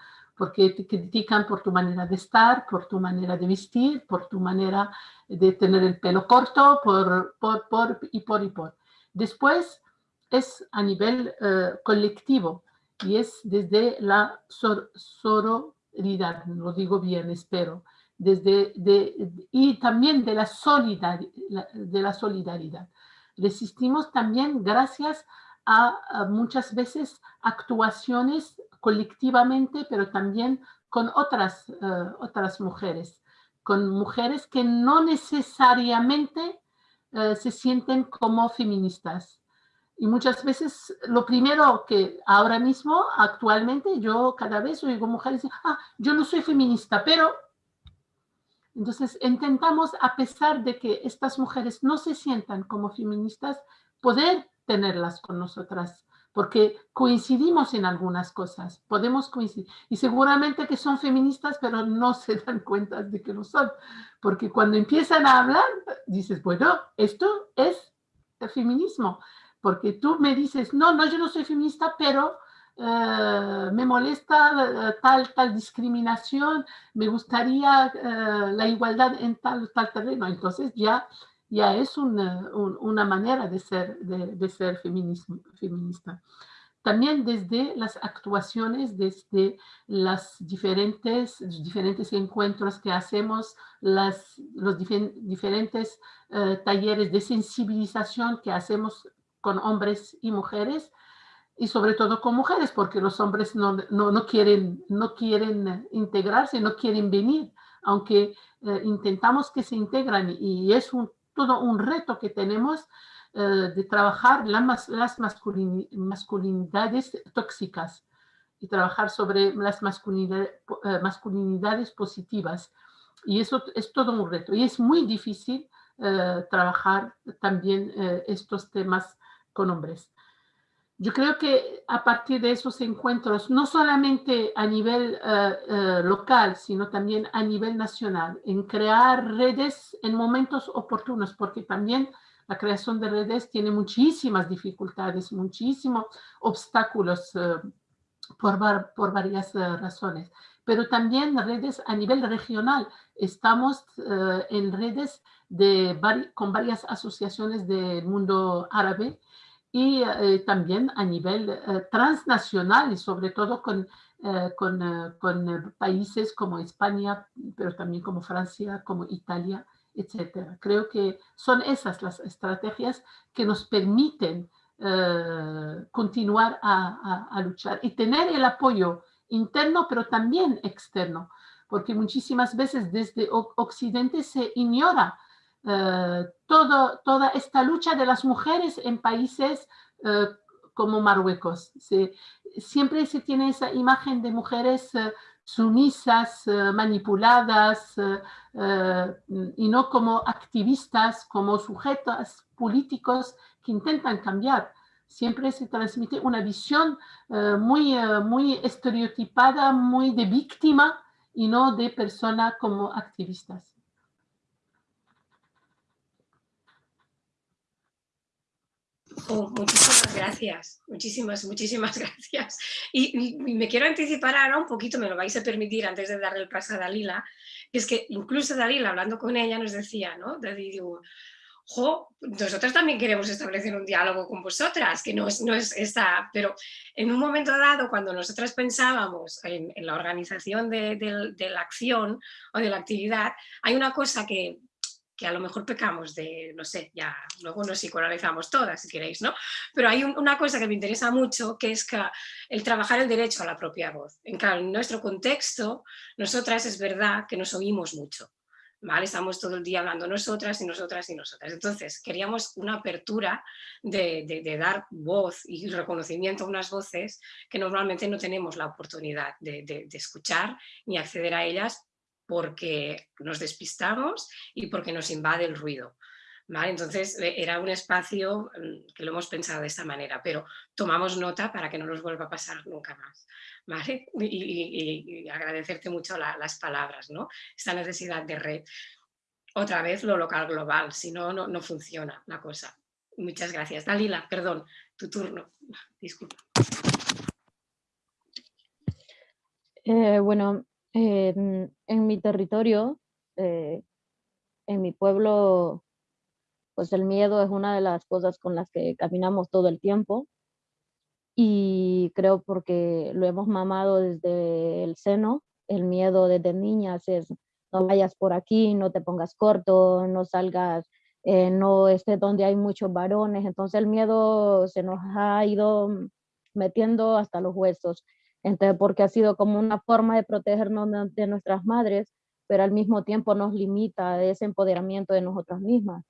porque te critican por tu manera de estar, por tu manera de vestir, por tu manera de tener el pelo corto, por, por, por y por y por. Después es a nivel eh, colectivo y es desde la sororidad, lo digo bien, espero, desde, y también de la, de la solidaridad. Resistimos también gracias a, muchas veces actuaciones colectivamente, pero también con otras, eh, otras mujeres, con mujeres que no necesariamente eh, se sienten como feministas, y muchas veces lo primero que ahora mismo, actualmente, yo cada vez oigo mujeres decir, ah, yo no soy feminista, pero... Entonces intentamos, a pesar de que estas mujeres no se sientan como feministas, poder tenerlas con nosotras, porque coincidimos en algunas cosas, podemos coincidir. Y seguramente que son feministas, pero no se dan cuenta de que lo son, porque cuando empiezan a hablar, dices, bueno, esto es el feminismo porque tú me dices, no, no, yo no soy feminista, pero eh, me molesta eh, tal, tal discriminación, me gustaría eh, la igualdad en tal, tal terreno. Entonces ya, ya es una, una manera de ser, de, de ser feminista. También desde las actuaciones, desde las diferentes, los diferentes encuentros que hacemos, las, los diferentes talleres de sensibilización que hacemos con hombres y mujeres, y sobre todo con mujeres, porque los hombres no, no, quieren, no quieren integrarse, no quieren venir, aunque eh, intentamos que se integran y es un, todo un reto que tenemos eh, de trabajar las, las masculinidades tóxicas y trabajar sobre las eh, masculinidades positivas. Y eso es todo un reto. Y es muy difícil trabajar también estos temas con hombres. Yo creo que a partir de esos encuentros, no solamente a nivel eh, eh, local, sino también a nivel nacional, en crear redes en momentos oportunos, porque también la creación de redes tiene muchísimas dificultades, muchísimos obstáculos eh, por, por, varias razones, pero también redes a nivel regional. Estamos en redes de, con varias asociaciones del mundo árabe y eh, también a nivel eh, transnacional y sobre todo con, eh, con, con, países como España, pero también como Francia, como Italia, etc. Creo que son esas las estrategias que nos permiten continuar a, a, a, luchar y tener el apoyo interno, pero también externo, porque muchísimas veces desde Occidente se ignora eh, toda esta lucha de las mujeres en países eh, como Marruecos. siempre se tiene esa imagen de mujeres eh, sumisas, manipuladas, y no como activistas, como sujetos políticos que intentan cambiar. Siempre se transmite una visión muy, muy estereotipada, muy de víctima y no de persona como activistas. Oh, muchísimas gracias, muchísimas, muchísimas gracias. Y, me quiero anticipar ahora un poquito, me lo vais a permitir antes de darle el paso a Dalila, que es que incluso Dalila, hablando con ella, nos decía, ¿no? Digo, jo, nosotros también queremos establecer un diálogo con vosotras, que no es, no es esta, pero en un momento dado, cuando nosotras pensábamos en, la organización de, de la acción o de la actividad, hay una cosa que, que a lo mejor pecamos de, no sé, ya luego nos psicoanalizamos todas si queréis, ¿no? Pero hay una cosa que me interesa mucho, que es que el trabajar el derecho a la propia voz. En, nuestro contexto, nosotras es verdad que nos oímos mucho, ¿vale? Estamos todo el día hablando nosotras y nosotras y nosotras. Entonces, queríamos una apertura de, dar voz y reconocimiento a unas voces que normalmente no tenemos la oportunidad de, escuchar ni acceder a ellas porque nos despistamos y porque nos invade el ruido. ¿Vale? Entonces eh, era un espacio mm, que lo hemos pensado de esta manera, pero tomamos nota para que no nos vuelva a pasar nunca más. ¿vale? Y, agradecerte mucho las palabras, ¿no? esta necesidad de red. Otra vez lo local global, si no, no funciona la cosa. Muchas gracias. Dalila, perdón, tu turno. Disculpa. Eh, bueno, en mi territorio, eh, en mi pueblo, pues el miedo es una de las cosas con las que caminamos todo el tiempo. Y creo porque lo hemos mamado desde el seno, el miedo desde niñas es no vayas por aquí, no te pongas corto, no salgas, eh, no estés donde hay muchos varones, entonces el miedo se nos ha ido metiendo hasta los huesos, entonces porque ha sido como una forma de protegernos de, nuestras madres, pero al mismo tiempo nos limita ese empoderamiento de nosotras mismas.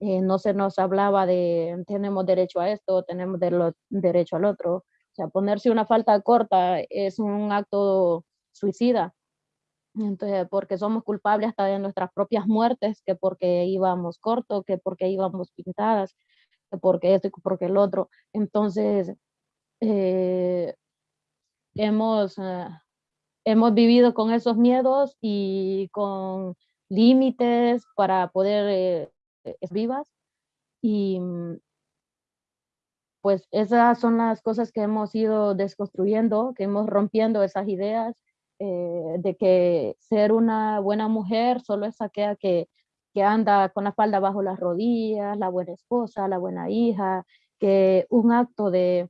Eh, no se nos hablaba de tenemos derecho a esto, tenemos derecho al otro. O sea, ponerse una falta corta es un acto suicida. Entonces, porque somos culpables hasta de nuestras propias muertes, que porque íbamos corto, que porque íbamos pintadas, que porque esto y porque el otro. Entonces, eh, hemos, eh, hemos vivido con esos miedos y con límites para poder es vivas. Y pues esas son las cosas que hemos ido desconstruyendo, que hemos rompiendo esas ideas eh, de que ser una buena mujer solo es aquella que, que anda con la falda bajo las rodillas, la buena esposa, la buena hija, que un acto de,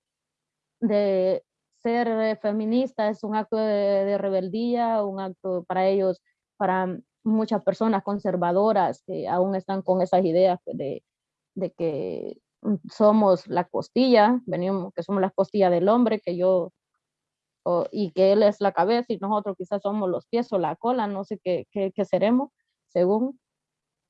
de ser feminista es un acto de, de, rebeldía, un acto para ellos, para muchas personas conservadoras que aún están con esas ideas pues, de, de que somos la costilla, venimos, que somos la costilla del hombre, que yo, y que él es la cabeza y nosotros quizás somos los pies o la cola, no sé qué, qué, qué seremos, según.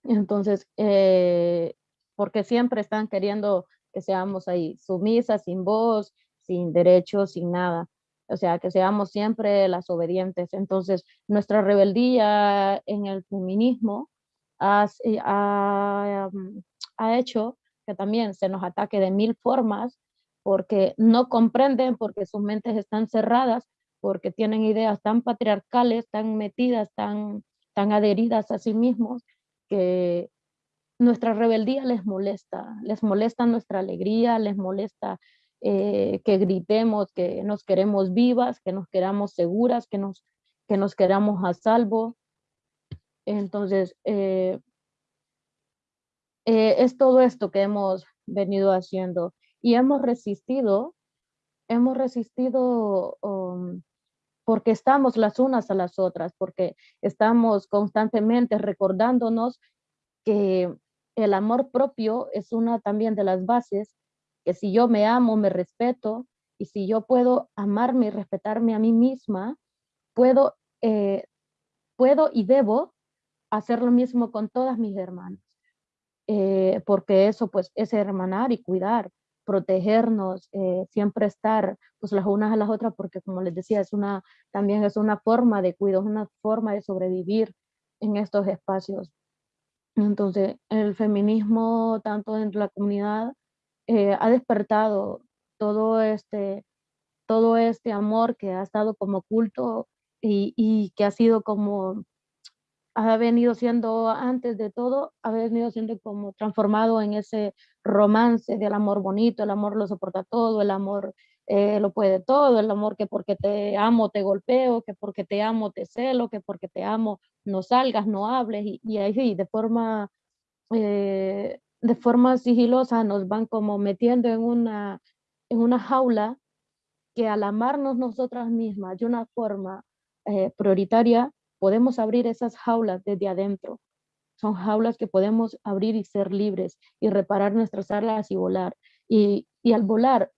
Entonces, eh, porque siempre están queriendo que seamos ahí sumisas, sin voz, sin derechos, sin nada o sea, que seamos siempre las obedientes. Entonces, nuestra rebeldía en el feminismo eh, ha, mm, ha, hecho que también se nos ataque de mil formas porque no comprenden, porque sus mentes están cerradas, porque tienen ideas tan patriarcales, tan metidas, tan, tan adheridas a sí mismos, que nuestra rebeldía les molesta, les molesta nuestra alegría, les molesta eh, que gritemos que nos queremos vivas, que nos queramos seguras, que nos, que nos queramos a salvo. Entonces, eh, eh, es todo esto que hemos venido haciendo y hemos resistido, hemos resistido um, porque estamos las unas a las otras, porque estamos constantemente recordándonos que el amor propio es una también de las bases que si yo me amo, me respeto, y si yo puedo amarme y respetarme a mí misma, puedo, eh, puedo y debo hacer lo mismo con todas mis hermanas. Eh, porque eso pues es hermanar y cuidar, protegernos, eh, siempre estar pues las unas a las otras, porque como les decía, es una, también es una forma de cuidado, es una forma de sobrevivir en estos espacios. Entonces, el feminismo, tanto en la comunidad eh, ha despertado todo este, todo este amor que ha estado como oculto y, y, que ha sido como, ha venido siendo antes de todo, ha venido siendo como transformado en ese romance del amor bonito, el amor lo soporta todo, el amor eh, lo puede todo, el amor que porque te amo te golpeo, que porque te amo te celo, que porque te amo no salgas, no hables y, y ahí de forma eh, de forma sigilosa nos van como metiendo en una, en una jaula que al amarnos nosotras mismas de una forma eh, prioritaria, podemos abrir esas jaulas desde adentro. son jaulas que podemos abrir y ser libres y reparar nuestras alas y volar. Y, y al volar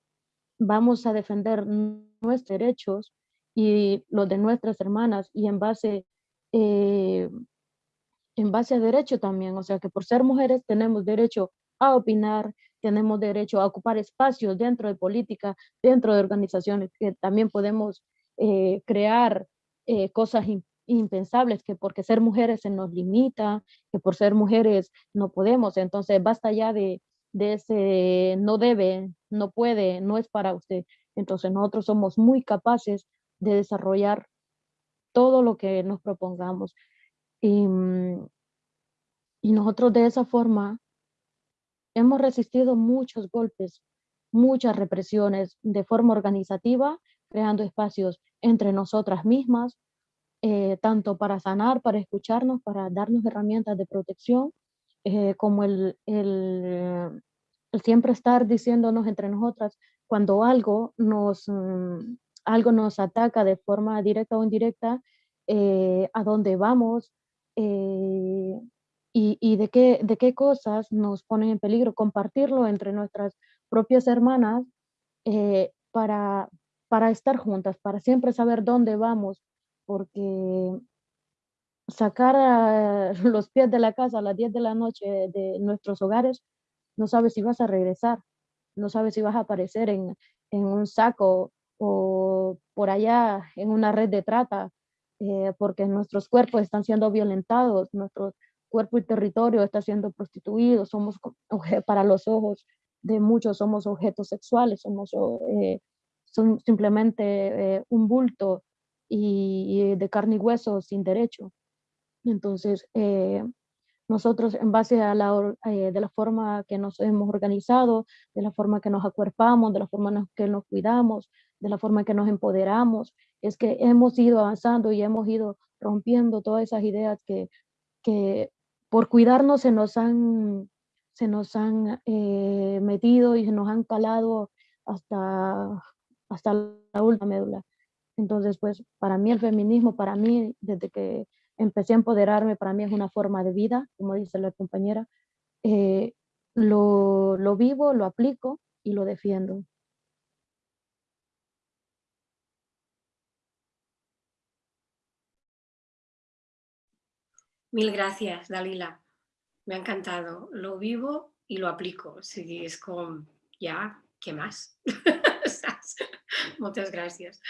vamos a defender nuestros derechos y los de nuestras hermanas y en base, eh, en base a derecho también, o sea que por ser mujeres tenemos derecho a opinar, tenemos derecho a ocupar espacios dentro de política, dentro de organizaciones, que también podemos eh, crear eh, cosas impensables, que porque ser mujeres se nos limita, que por ser mujeres no podemos, entonces basta ya de, de ese no debe, no puede, no es para usted. Entonces nosotros somos muy capaces de desarrollar todo lo que nos propongamos. Y, mm, y nosotros de esa forma hemos resistido muchos golpes, muchas represiones de forma organizativa, creando espacios entre nosotras mismas, eh, tanto para sanar, para escucharnos, para darnos herramientas de protección, eh, como el, el, el, siempre estar diciéndonos entre nosotras cuando algo nos, mm, algo nos ataca de forma directa o indirecta, eh, a dónde vamos eh, y, de, qué, de qué cosas nos ponen en peligro, compartirlo entre nuestras propias hermanas eh, para, para estar juntas, para siempre saber dónde vamos, porque sacar los pies de la casa a las 10 de la noche de nuestros hogares, no sabes si vas a regresar, no sabes si vas a aparecer en, en un saco o por allá en una red de trata, eh, porque nuestros cuerpos están siendo violentados, nuestro cuerpo y territorio está siendo prostituido, somos para los ojos de muchos somos objetos sexuales, somos eh, son simplemente eh, un bulto y, de carne y hueso sin derecho. Entonces, nosotros en base a la, de la forma que nos hemos organizado, de la forma que nos acuerpamos, de la forma en que nos cuidamos, de la forma en que nos empoderamos, es que hemos ido avanzando y hemos ido rompiendo todas esas ideas que, que por cuidarnos se nos han, se nos han eh, metido y se nos han calado hasta, hasta la última médula. Entonces, pues, para mí el feminismo, para mí, desde que empecé a empoderarme, para mí es una forma de vida, como dice la compañera. Eh, lo, lo vivo, lo aplico y lo defiendo. Mil gracias, Dalila. Me ha encantado. Lo vivo y lo aplico. Sí, es como, ya, ¿qué más? Muchas gracias.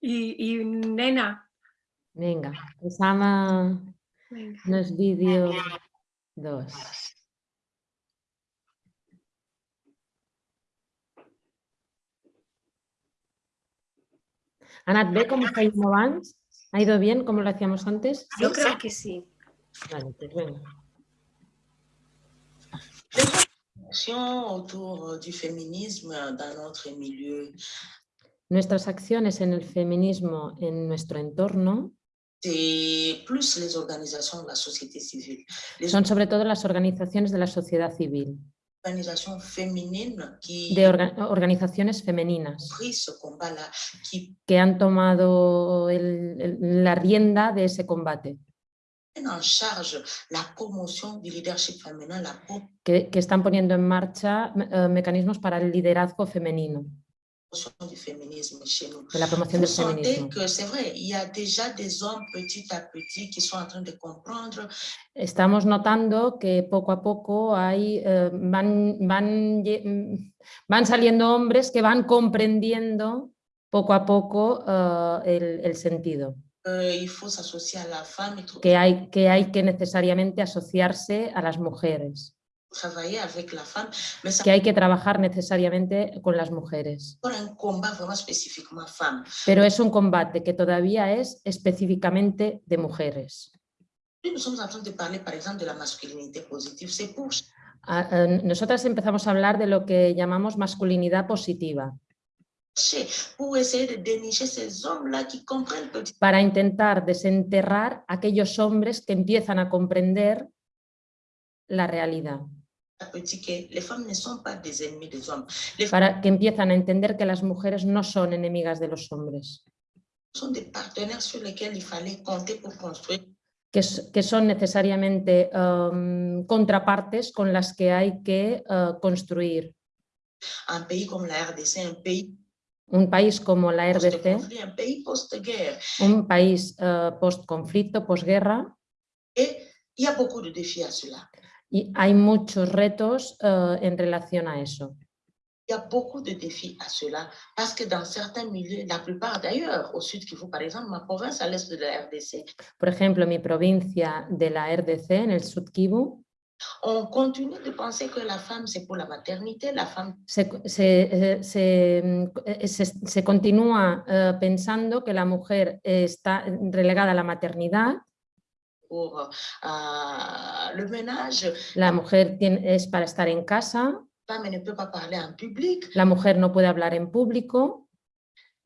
Y, y, nena. Venga, Osama Venga. nos vídeo dos. Anat, ¿ve cómo está yendo abans? ¿Ha ido bien como lo hacíamos antes? Yo creo que sí. Vale, venga. autour du féminisme dans notre milieu. Nuestras acciones en el feminismo en nuestro entorno C'est plus les organisations de la société civile. Les son sobre todo las organizaciones de la sociedad civil, qui de orga- organizaciones femeninas que han tomado el- el- la rienda de ese combate, en charge la promotion du leadership la promotion que, que están poniendo en marcha eh, mecanismos para el liderazgo femenino, du féminisme chez nous. de la promoción Vous del sentez feminismo. que c'est vrai, il y a déjà des hommes petit à petit qui sont en train de comprendre Estamos notando que poco a poco hay, eh, van, van, van saliendo hombres que van comprendiendo poco a poco eh, el, el sentido, et que hay, que hay que necesariamente asociarse a las mujeres, que hay que trabajar necesariamente con las mujeres. Pero es un combate que todavía es específicamente de mujeres. Eh, Nosotras empezamos a hablar de lo que llamamos masculinidad positiva, pour essayer de dénicher ces hommes-là qui comprennent petit para intentar desenterrar aquellos hombres que empiezan a comprender la realidad, para que empiezan a entender que las mujeres no son enemigas de los hombres, que, que son necesariamente em, contrapartes con las que hay que eh, construir. Un pays comme la RDC, un pays Un país como la RDC, un país eh, post-conflicto, posguerra, il y hay muchos retos eh, en relación a eso. Il y a beaucoup de défis à cela. Parce que dans certains milieux, la plupart d'ailleurs, au sud Kivu par exemple, ma province à l'est de la RDC, Por ejemplo, mi provincia de la RDC, en el Sud Kivu, on continue de penser que la femme c'est pour la maternité, la femme se, se- eh, se, eh, se- continúa eh, pensando que la mujer está relegada a la maternidad, pour euh, le ménage, la mujer tiene- es para estar en casa, la femme ne peut pas parler en public. la mujer no puede hablar en público,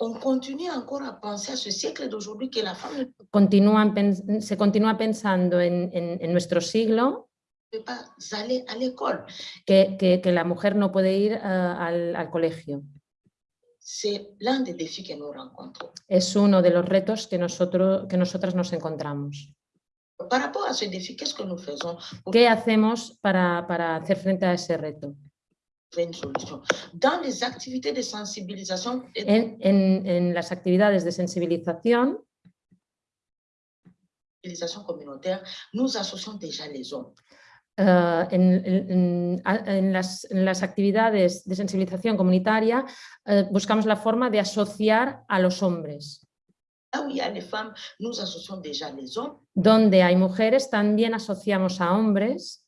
On continue encore à penser à ce siècle d'aujourd'hui que la femme continúan se continúa pensando en, en- en nuestro siglo aller à l'école. que, que- que la mujer no puede ir eh, al, al colegio. Es uno de los retos que, nosotros, que nosotras nos encontramos. ¿Qué hacemos para, para hacer frente a ese reto? En, en- en las actividades de sensibilización communautaire, nous associons déjà les hommes. Eh, en, en- en las, en las actividades de sensibilización comunitaria eh, buscamos la forma de asociar a los hombres. Là où il y a les femmes, nous associons déjà les hommes. Donde hay mujeres, también asociamos a hombres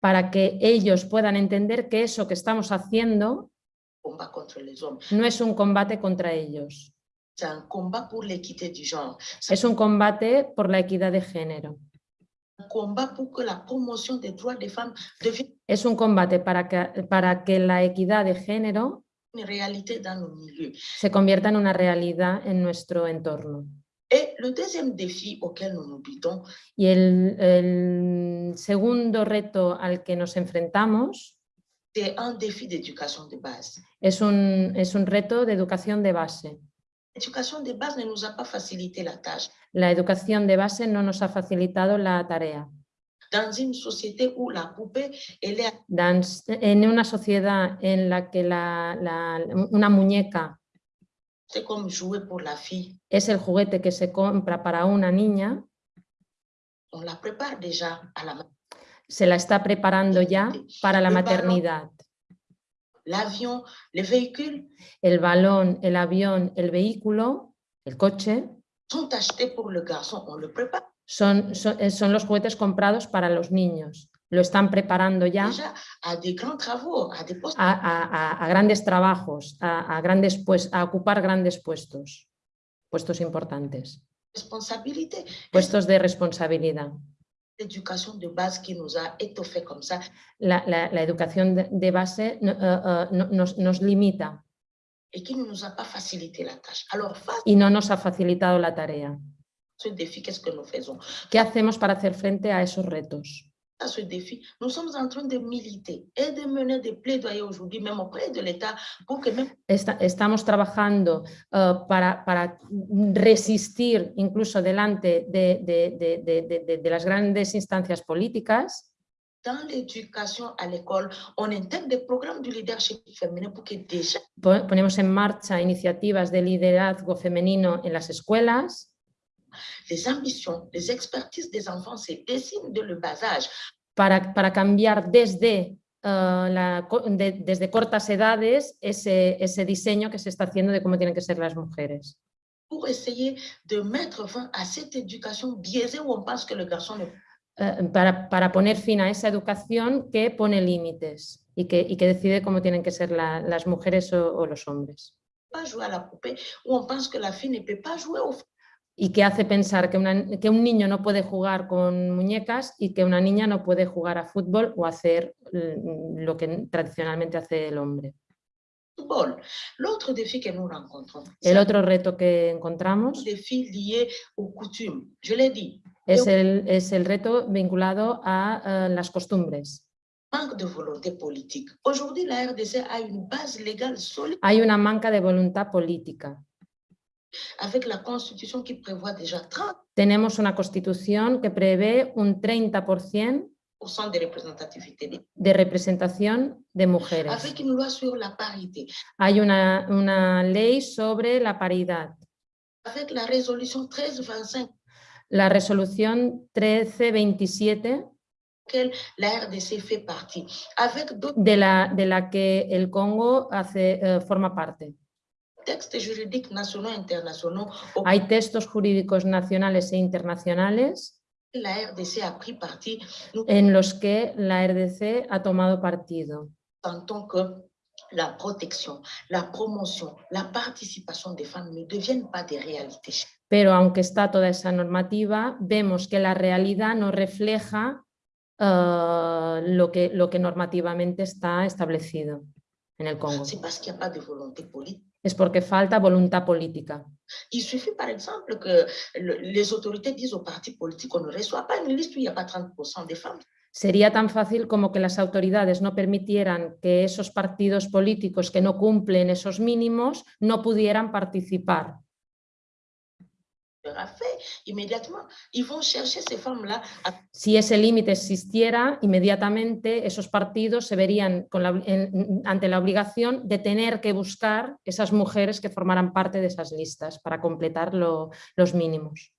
para que ellos puedan entender que eso que estamos haciendo no es un combate contra ellos, es un combate por la equidad de género. Es un combate para que, para que la equidad de género se convierta en una realidad en nuestro entorno. Y el, el segundo reto al que nos enfrentamos es un, es un reto de educación de base. De base ne nous a pas facilité la tâche. La educación de base no nos ha facilitado la tarea. Dans une société où la poupée, elle est Dan- En una sociedad en la que la- la- una muñeca es el juguete que se compra para una niña, se la está preparando ya para la maternidad. L'avion, les véhicules. El balón, el avión, el vehículo, el coche, sont achetés pour le garçon, on le prépare. Son, son, eh, son los juguetes comprados para los niños. Lo están preparando ya grands travaux, postes. a, a- a- a grandes trabajos, a, a grandes pues, a ocupar grandes puestos, puestos importantes, puestos de responsabilidad. L'éducation de base qui nous a étoffés comme ça, La, la- la educación de, base no- eh, no- nos, nos limita et qui ne nous a pas facilité la tâche. Alors, face y no nos ha facilitado la tarea. que ¿Qué hacemos para hacer frente a esos retos? À ce défi, nous sommes en train de militer. Et de mener des plaidoyers aujourd'hui, même auprès de l'État, pour que même Esta- estamos trabajando eh, para, para resistir incluso delante de, de- de- de- las grandes instancias políticas. Dans l'éducation à l'école, on intègre des programmes du leadership féminin pour que déjà Po- ponemos en marcha iniciativas de liderazgo femenino en las escuelas les ambitions, les expertises des enfants se dessinent dès le bas âge para, para cambiar desde, eh, la co- de- desde cortas edades ese, ese diseño que se está haciendo de cómo tienen que ser las mujeres. pour essayer de mettre fin à cette éducation biaisée où on pense que le garçon ne peut Eh, para, para poner fin a esa educación que pone límites y que, y que decide cómo tienen que ser la- las mujeres o, o los hombres. Y que hace pensar que, una- que un niño no puede jugar con muñecas y que una niña no puede jugar a fútbol o hacer mm, lo que tradicionalmente hace el hombre. El otro reto que encontramos es el, es el reto vinculado a eh, las costumbres. Hay una manca de voluntad política. Avec la constitution qui prévoit déjà 30% Tenemos una constitución que prevé un 30% de representación de mujeres. avec une loi sur la parité, Hay una, una ley sobre la paridad. avec la résolution 1325 La resolución 1327 laquelle la RDC fait partie, avec d'autres de la, de la que el Congo hace, eh, forma parte. Textes juridiques nationaux et internationaux auxquels Hay textos jurídicos nacionales e internacionales la RDC a pris en los que la RDC ha tomado partido. que la la la femmes pas. Pero aunque está toda esa normativa, vemos que la realidad no refleja eh, lo, que, lo que normativamente está establecido en el Congo. C'est parce qu'il n'y a pas de volonté politique. Es porque falta voluntad política. Il suffit par exemple que le- les autorités disent aux partis politiques qu'on ne reçoit pas une liste où il n'y a pas 30% des femmes. Sería tan fácil como que las autoridades no permitieran que esos partidos políticos que no cumplen esos mínimos no pudieran participar. Fait chercher ces femmes-là Si ese límite existiera, inmediatamente esos partidos se verían con la- en- ante la obligación de tener que buscar esas mujeres que formaran parte de esas listas para completar lo- los mínimos,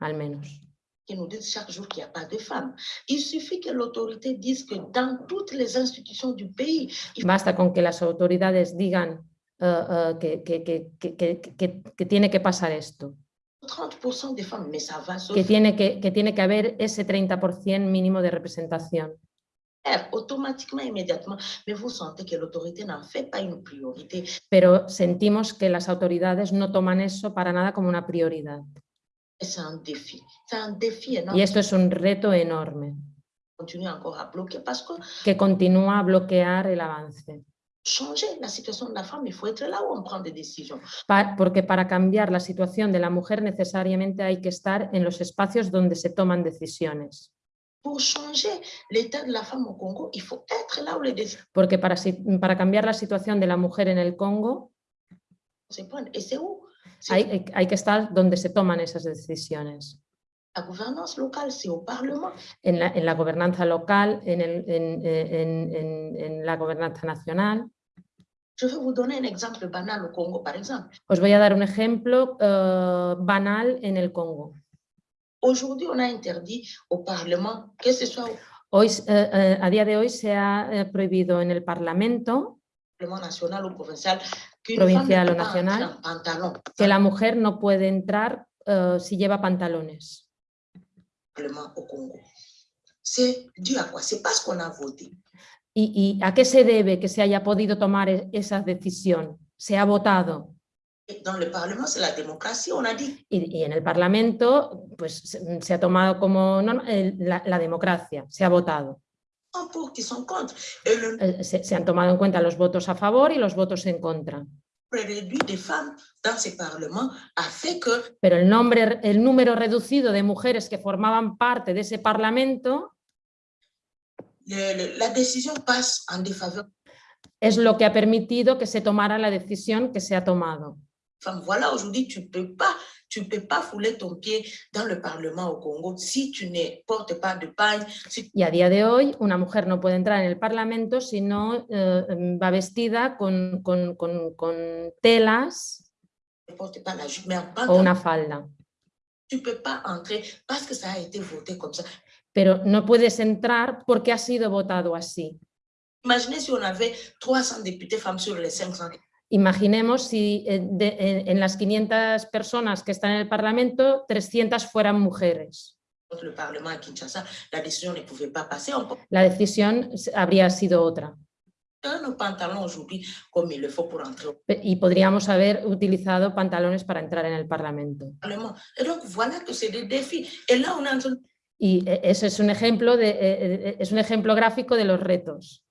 al menos. qui nous disent chaque jour qu'il n'y a pas de femmes. Il suffit que l'autorité dise que dans toutes les institutions du pays, il Basta con que las autoridades digan eh, eh, que, que- que- que- tiene que pasar esto, 30% des femmes, mais ça va se que tiene que, que tiene que haber ese 30% mínimo de representación. faire automatiquement, immédiatement, mais vous sentez que l'autorité n'en fait pas une priorité. Pero sentimos que las autoridades no toman eso para nada como una prioridad. C'est un défi. C'est un défi Y esto es un reto enorme encore parce que continúa a bloquear el avance. Changer la situation de la femme, il faut être là où on prend des décisions. Pa- porque para cambiar la situación de la mujer necesariamente hay que estar en los espacios donde se toman decisiones. Pour changer l'état de la femme au Congo, il faut être là où les décisions Porque para, para cambiar la situación de la mujer en el Congo. Et c'est où hay, hay- hay que estar donde se toman esas decisiones. la Parlement. En la, en la gobernanza local, en, el- en la gobernanza nacional. Je vais vous donner un exemple banal au Congo, par exemple. Os voy a dar un ejemplo eh, banal en el Congo. Aujourd'hui, on a interdit au Parlement, que ce soit au Hoy, eh, eh, a día de hoy se ha prohibido en el Parlamento national ou provincial, qu'une Provincial o en pantalon que la mujer no puede entrar eh, si lleva pantalones. ¿Y, y a qué se debe que se haya podido tomar e- esa decisión? Se ha votado. Dit Y, y en el Parlamento pues, se, se ha tomado como el- la, la democracia, se ha votado. Et le Eh, Se, se han tomado en cuenta los votos a favor y los votos en contra. Pero el, nombre, el número reducido de mujeres que formaban parte de ese Parlamento le- le- la décision passe en défaveur es lo que ha permitido que se tomara la decisión que se ha tomado. femmes. Voilà, aujourd'hui, tu peux pas, tu peux pas fouler ton pied dans le Parlement au Congo si tu ne portes pas de pagne, si Y a día de hoy una mujer no puede entrar en el Parlamento si no eh, va vestida con, con- con- con telas ne o una falda. tu peux pas entrer parce que ça a été voté comme ça. Pero no puedes entrar porque ha sido votado así. Imaginez si on avait 300 députés femmes sur les 500. Imaginemos si eh, de- en, las 500 personas que están en el Parlamento, 300 fueran mujeres. la decisión habría sido otra. Y podríamos haber utilizado pantalones para entrar en el Parlamento. Y eh, eso es un ejemplo, de, eh, eh, es un ejemplo gráfico de los retos.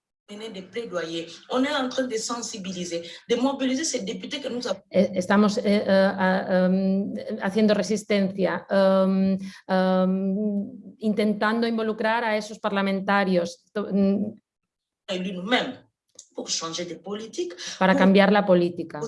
Estamos eh, ah, em, haciendo resistencia, em, em, intentando involucrar a esos parlamentarios, to- mm, para cambiar la política,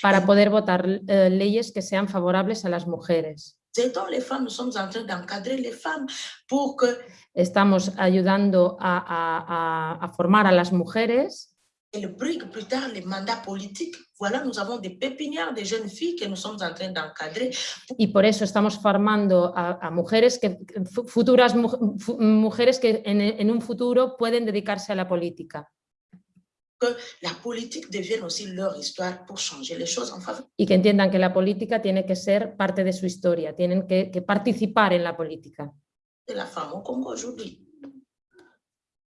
para poder votar eh, leyes que sean favorables a las mujeres. Aidons les femmes, nous sommes en train d'encadrer les femmes pour que Estamos ayudando a, a- a- formar a las mujeres elles briguent plus tard les mandats politiques. Voilà, nous avons des pépinières, des jeunes filles que nous sommes en train d'encadrer y por eso estamos formando a, a mujeres que fu- futuras mu- fu- mujeres que en, en un futuro pueden dedicarse a la política que la politique devienne aussi leur histoire pour changer les choses en faveur y que entiendan que la política tiene que ser parte de su historia, tienen que, que participar en la política. de la femme au Congo aujourd'hui.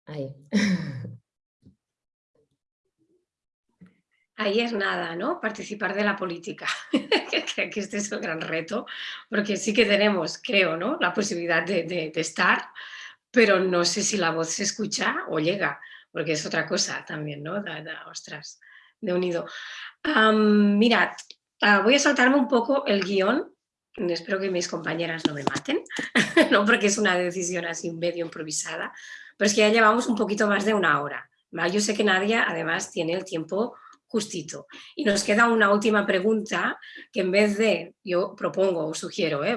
Ahí. Ahí es nada, ¿no? Participar de la política. Creo que este es el gran reto, porque sí que tenemos, creo, ¿no? La posibilidad de, de- de estar, pero no sé si la voz se escucha o llega, porque es otra cosa también, ¿no? Da- da- ostras, de unido. Am, mirad, ah, voy a saltarme un poco el guion, espero que mis compañeras no me maten, no porque es una decisión así medio improvisada, pero es que ya llevamos un poquito más de una hora. ¿vale? Yo sé que Nadia además tiene el tiempo justito. Y nos queda una última pregunta que en vez de, yo propongo o sugiero, ¿eh?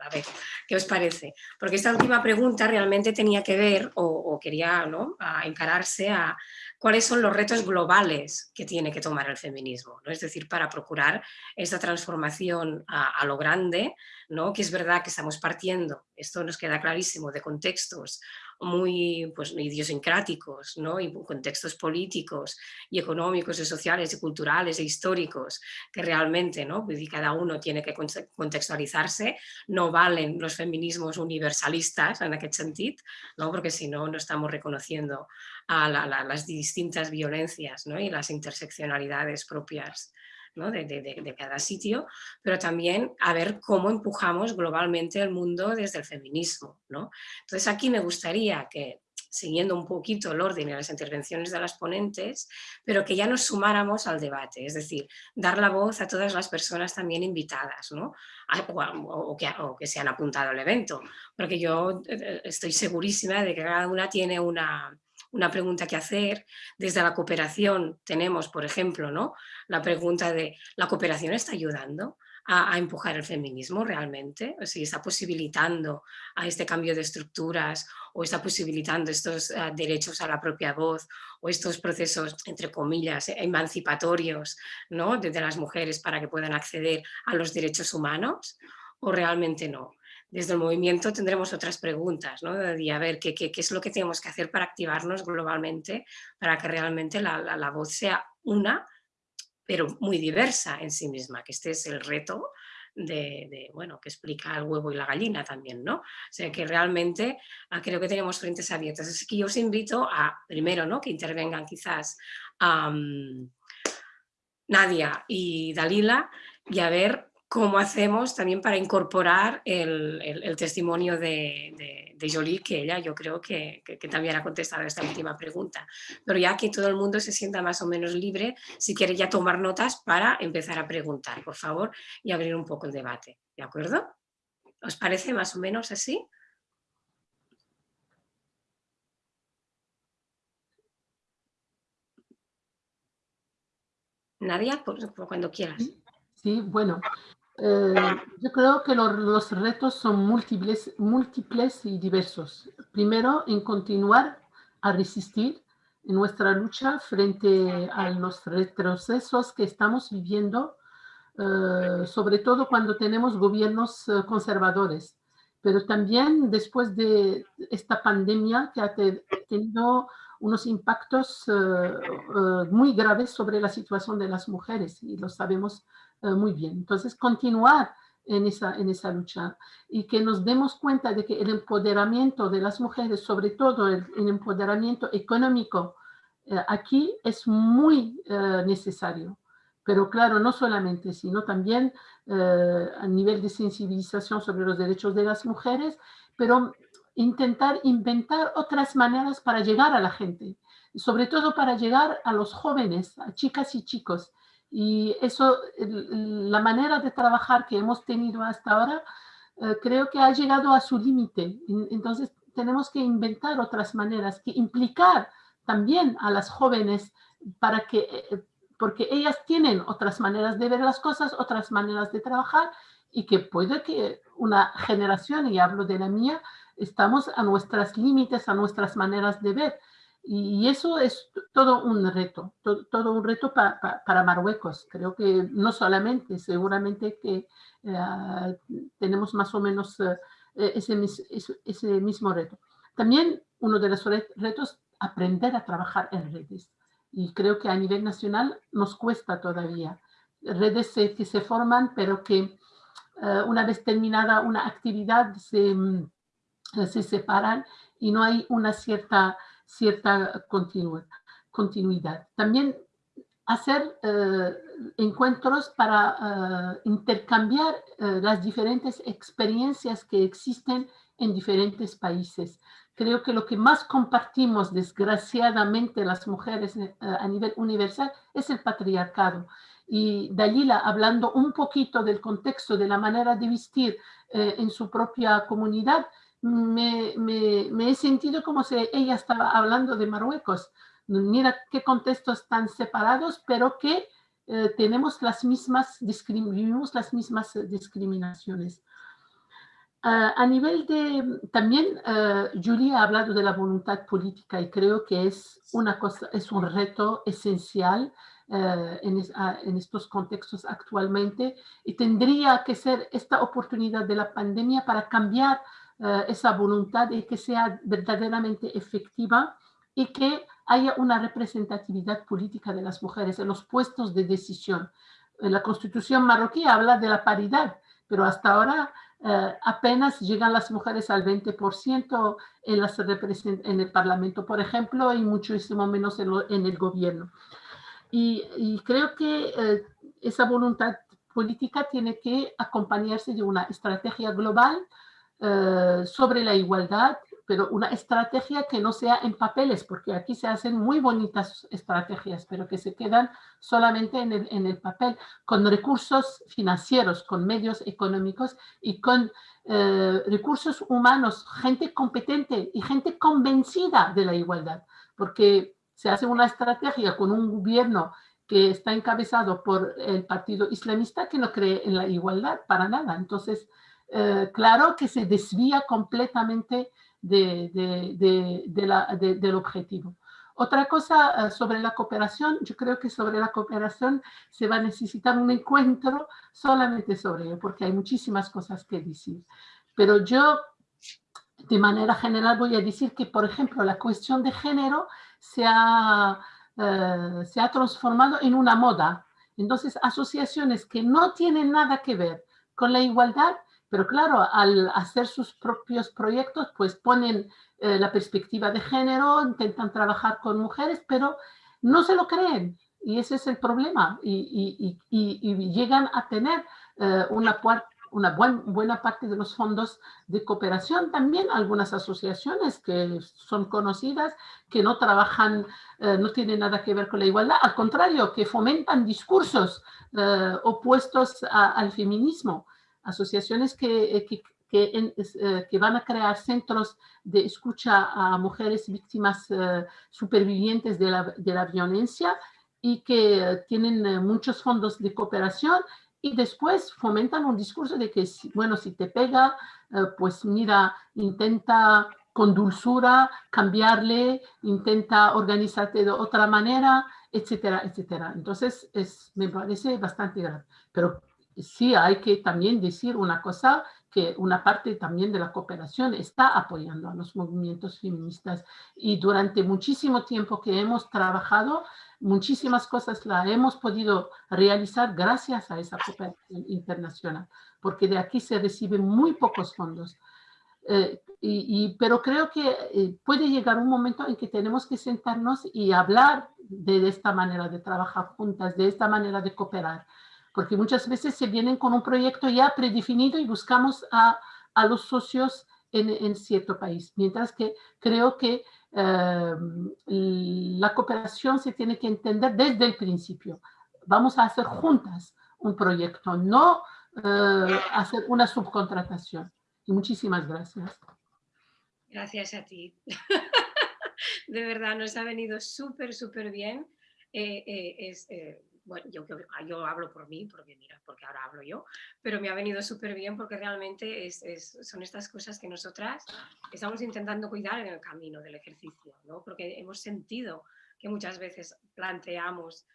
A ver, ¿qué os parece? Porque esta última pregunta realmente tenía que ver o, o quería ¿no? a encararse a cuáles son los retos globales que tiene que tomar el feminismo, ¿no? es decir, para procurar esta transformación a, a lo grande, ¿no? que es verdad que estamos partiendo, esto nos queda clarísimo, de contextos muy pues, idiosincráticos ¿no? y contextos políticos y económicos y sociales y culturales e históricos que realmente ¿no? Vull dir, cada uno tiene que conte- contextualizarse, no valen los feminismos universalistas en aquest sentit, ¿no? porque si no, no estamos reconociendo a la- la- las distintas violencias ¿no? y las interseccionalidades propias de, cada sitio, pero también a ver cómo empujamos globalmente el mundo desde el feminismo. ¿no? Entonces aquí me gustaría que, siguiendo un poquito el orden y las intervenciones de las ponentes, pero que ya nos sumáramos al debate, es decir, dar la voz a todas las personas también invitadas, ¿no? O, que, se han apuntado al evento, porque yo eh, estoy segurísima de que cada una tiene una, una pregunta que hacer. Desde la cooperación tenemos, por ejemplo, ¿no? la pregunta de ¿la cooperación está ayudando? A, empujar el feminismo realmente, o si está posibilitando a este cambio de estructuras o está posibilitando estos eh, derechos a la propia voz o estos procesos, entre comillas, emancipatorios ¿no? de las mujeres para que puedan acceder a los derechos humanos o realmente no. Desde el movimiento tendremos otras preguntas, ¿no? Y a ver qué, qué- es lo que tenemos que hacer para activarnos globalmente, para que realmente la, voz sea una, pero muy diversa en sí misma, que este es el reto de, bueno, que explica el huevo y la gallina también, ¿no? O sea, que realmente ah, creo que tenemos frentes abiertas. Así que yo os invito a, primero, ¿no? Que intervengan quizás Nadia y Dalila y a ver cómo hacemos también para incorporar el, testimonio de, de, Jolie, que ella yo creo que, también ha contestado esta última pregunta. Pero ya que todo el mundo se sienta más o menos libre, si quiere ya tomar notas para empezar a preguntar, por favor, y abrir un poco el debate. ¿De acuerdo? ¿Os parece más o menos así? Nadia, por cuando quieras. Sí, bueno, eh, yo creo que los, los retos son múltiples, múltiples y diversos. Primero, en continuar a resistir en nuestra lucha frente a los retrocesos que estamos viviendo, eh, sobre todo cuando tenemos gobiernos eh, conservadores, pero también después de esta pandemia que ha te- tenido unos impactos muy graves sobre la situación de las mujeres y lo sabemos eh, muy bien. Entonces, continuar en esa, en esa lucha y que nos demos cuenta de que el empoderamiento de las mujeres, sobre todo el, el empoderamiento económico, eh, aquí es muy eh, necesario. Pero claro, no solamente, sino también eh, a nivel de sensibilización sobre los derechos de las mujeres, pero intentar inventar otras maneras para llegar a la gente, sobre todo para llegar a los jóvenes, a chicas y chicos. Y eso, la manera de trabajar que hemos tenido hasta ahora, eh, creo que ha llegado a su límite. En- Entonces, tenemos que inventar otras maneras, que implicar también a las jóvenes para que, eh, porque ellas tienen otras maneras de ver las cosas, otras maneras de trabajar y que puede que una generación, y hablo de la mía, estamos a nuestros límites, a nuestras maneras de ver. Y eso es todo un reto, todo, un reto para Marruecos. Creo que no solamente, seguramente que eh, tenemos más o menos eh, ese, ese, mismo reto. También uno de los retos, aprender a trabajar en redes. Y creo que a nivel nacional nos cuesta todavía. Redes que se forman, pero que eh, una vez terminada una actividad se, mm, se separan y no hay una cierta, cierta continuidad. También hacer eh, encuentros para eh, intercambiar las diferentes experiencias que existen en diferentes países. Creo que lo que más compartimos, desgraciadamente, las mujeres a nivel universal es el patriarcado y Dalila hablando un poquito del contexto, de la manera de vestir eh, en su propia comunidad, me, he sentido como si ella estaba hablando de Marruecos. Mira qué contextos tan separados, pero que eh, tenemos las mismas, vivimos las mismas eh, discriminaciones. Ah, a nivel de, también Julia ha hablado de la voluntad política y creo que es, una cosa, es un reto esencial eh, en, estos contextos actualmente y tendría que ser esta oportunidad de la pandemia para cambiar eh, esa voluntad y que sea verdaderamente efectiva y que haya una representatividad política de las mujeres en los puestos de decisión. La constitución marroquí habla de la paridad, pero hasta ahora eh, apenas llegan las mujeres al 20% en, el parlamento, por ejemplo, y muchísimo menos en, el gobierno. Y, creo que eh, esa voluntad política tiene que acompañarse de una estrategia global eh, sobre la igualdad, pero una estrategia que no sea en papeles, porque aquí se hacen muy bonitas estrategias, pero que se quedan solamente en el, en el papel, con recursos financieros, con medios económicos y con eh, recursos humanos, gente competente y gente convencida de la igualdad, porque se hace una estrategia con un gobierno que está encabezado por el partido islamista que no cree en la igualdad para nada. Entonces, eh, claro que se desvía completamente del objetivo. Otra cosa eh, sobre la cooperación, yo creo que sobre la cooperación se va a necesitar un encuentro solamente sobre ello, porque hay muchísimas cosas que decir. Pero yo, de manera general, voy a decir que, por ejemplo, la cuestión de género se ha, eh, se ha transformado en una moda. Entonces, asociaciones que no tienen nada que ver con la igualdad, pero claro, al hacer sus propios proyectos, pues ponen eh, la perspectiva de género, intentan trabajar con mujeres, pero no se lo creen. Y ese es el problema. Y, llegan a tener eh, una, buena parte de los fondos de cooperación, también algunas asociaciones que son conocidas, que no trabajan, eh, no tienen nada que ver con la igualdad, al contrario, que fomentan discursos opuestos al feminismo, asociaciones que, eh, que, que, van a crear centros de escucha a mujeres víctimas supervivientes de la, de la violencia y que tienen muchos fondos de cooperación y después fomentan un discurso de que, bueno, si te pega, eh, pues mira, intenta con dulzura cambiarle, intenta organizarte de otra manera, etcétera, etcétera. Entonces, es, me parece bastante grave. Pero sí hay que también decir una cosa, que una parte también de la cooperación está apoyando a los movimientos feministas y durante muchísimo tiempo que hemos trabajado, muchísimas cosas las hemos podido realizar gracias a esa cooperación internacional, porque de aquí se reciben muy pocos fondos. Eh, y, pero creo que eh, puede llegar un momento en que tenemos que sentarnos y hablar de, esta manera de trabajar juntas, de esta manera de cooperar, porque muchas veces se vienen con un proyecto ya predefinido y buscamos a, a los socios en, en, cierto país, mientras que creo que Em, la cooperación se tiene que entender desde el principio. Vamos a hacer juntas un proyecto, no eh, hacer una subcontratación. Y muchísimas gracias. Gracias a ti. de verdad nos ha venido súper, súper bien. Eh, eh, es, eh, bueno, yo, yo, hablo por mí, porque mira, porque ahora hablo yo, pero me ha venido súper bien porque realmente es, son estas cosas que nosotras estamos intentando cuidar en el camino del ejercicio, ¿no? porque hemos sentido que muchas veces planteamos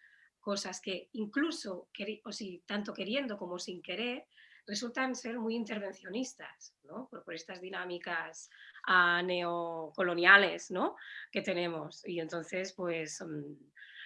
cosas que incluso, o si, tanto queriendo como sin querer, resultan ser muy intervencionistas, ¿no? por, estas dinámicas uh, neocoloniales ¿no? que tenemos. Y entonces, pues, um,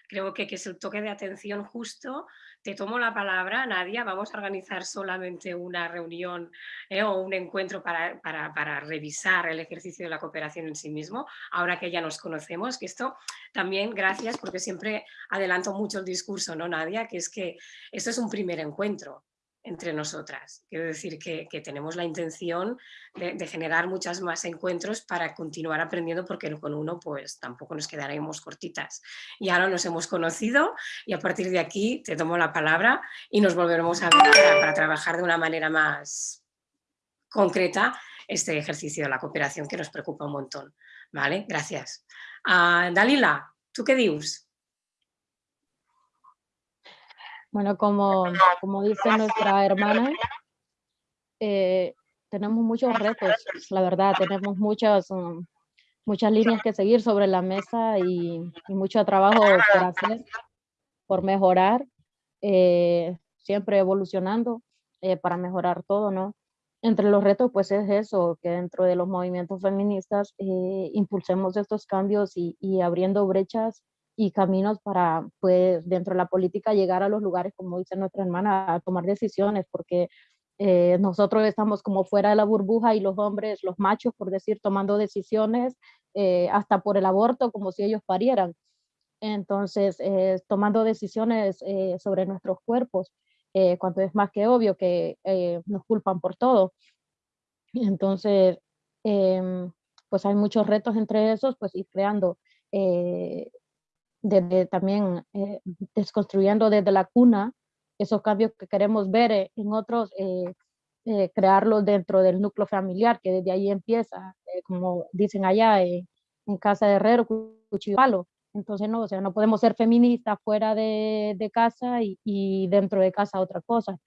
creo que, que, es el toque de atención justo. Te tomo la palabra, Nadia, vamos a organizar solamente una reunión eh, o un encuentro para, para, para, revisar el ejercicio de la cooperación en sí mismo, ahora que ya nos conocemos, que esto también, gracias, porque siempre adelanto mucho el discurso, ¿no, Nadia? Que es que esto es un primer encuentro, entre nosotras. Quiero decir que, tenemos la intención de, generar muchas más encuentros para continuar aprendiendo porque con uno pues tampoco nos quedaremos cortitas. Y ahora nos hemos conocido y a partir de aquí te tomo la palabra y nos volveremos a ver para, trabajar de una manera más concreta este ejercicio de la cooperación que nos preocupa un montón. ¿Vale? Gracias. Ah, Dalila, ¿tú qué dices? Bueno, como, como dice nuestra hermana, eh, tenemos muchos retos, la verdad, tenemos muchas, um, muchas líneas que seguir sobre la mesa y, mucho trabajo por hacer, por mejorar, eh, siempre evolucionando eh, para mejorar todo, ¿no? Entre los retos, pues es eso, que dentro de los movimientos feministas impulsemos estos cambios y, y abriendo brechas y caminos para, pues, dentro de la política llegar a los lugares, como dice nuestra hermana, a tomar decisiones, porque eh, nosotros estamos como fuera de la burbuja y los hombres, los machos, por decir, tomando decisiones eh, hasta por el aborto, como si ellos parieran. Entonces, eh, tomando decisiones sobre nuestros cuerpos, cuando es más que obvio que nos culpan por todo. Entonces, em, pues hay muchos retos entre esos, pues ir creando desde también eh, desconstruyendo desde la cuna esos cambios que queremos ver eh, en otros, eh, crearlos dentro del núcleo familiar, que desde ahí empieza, como dicen allá, en casa de herrero, cuchillo palo. Entonces, no, o sea, no podemos ser feministas fuera de, de casa y, y, dentro de casa otra cosa.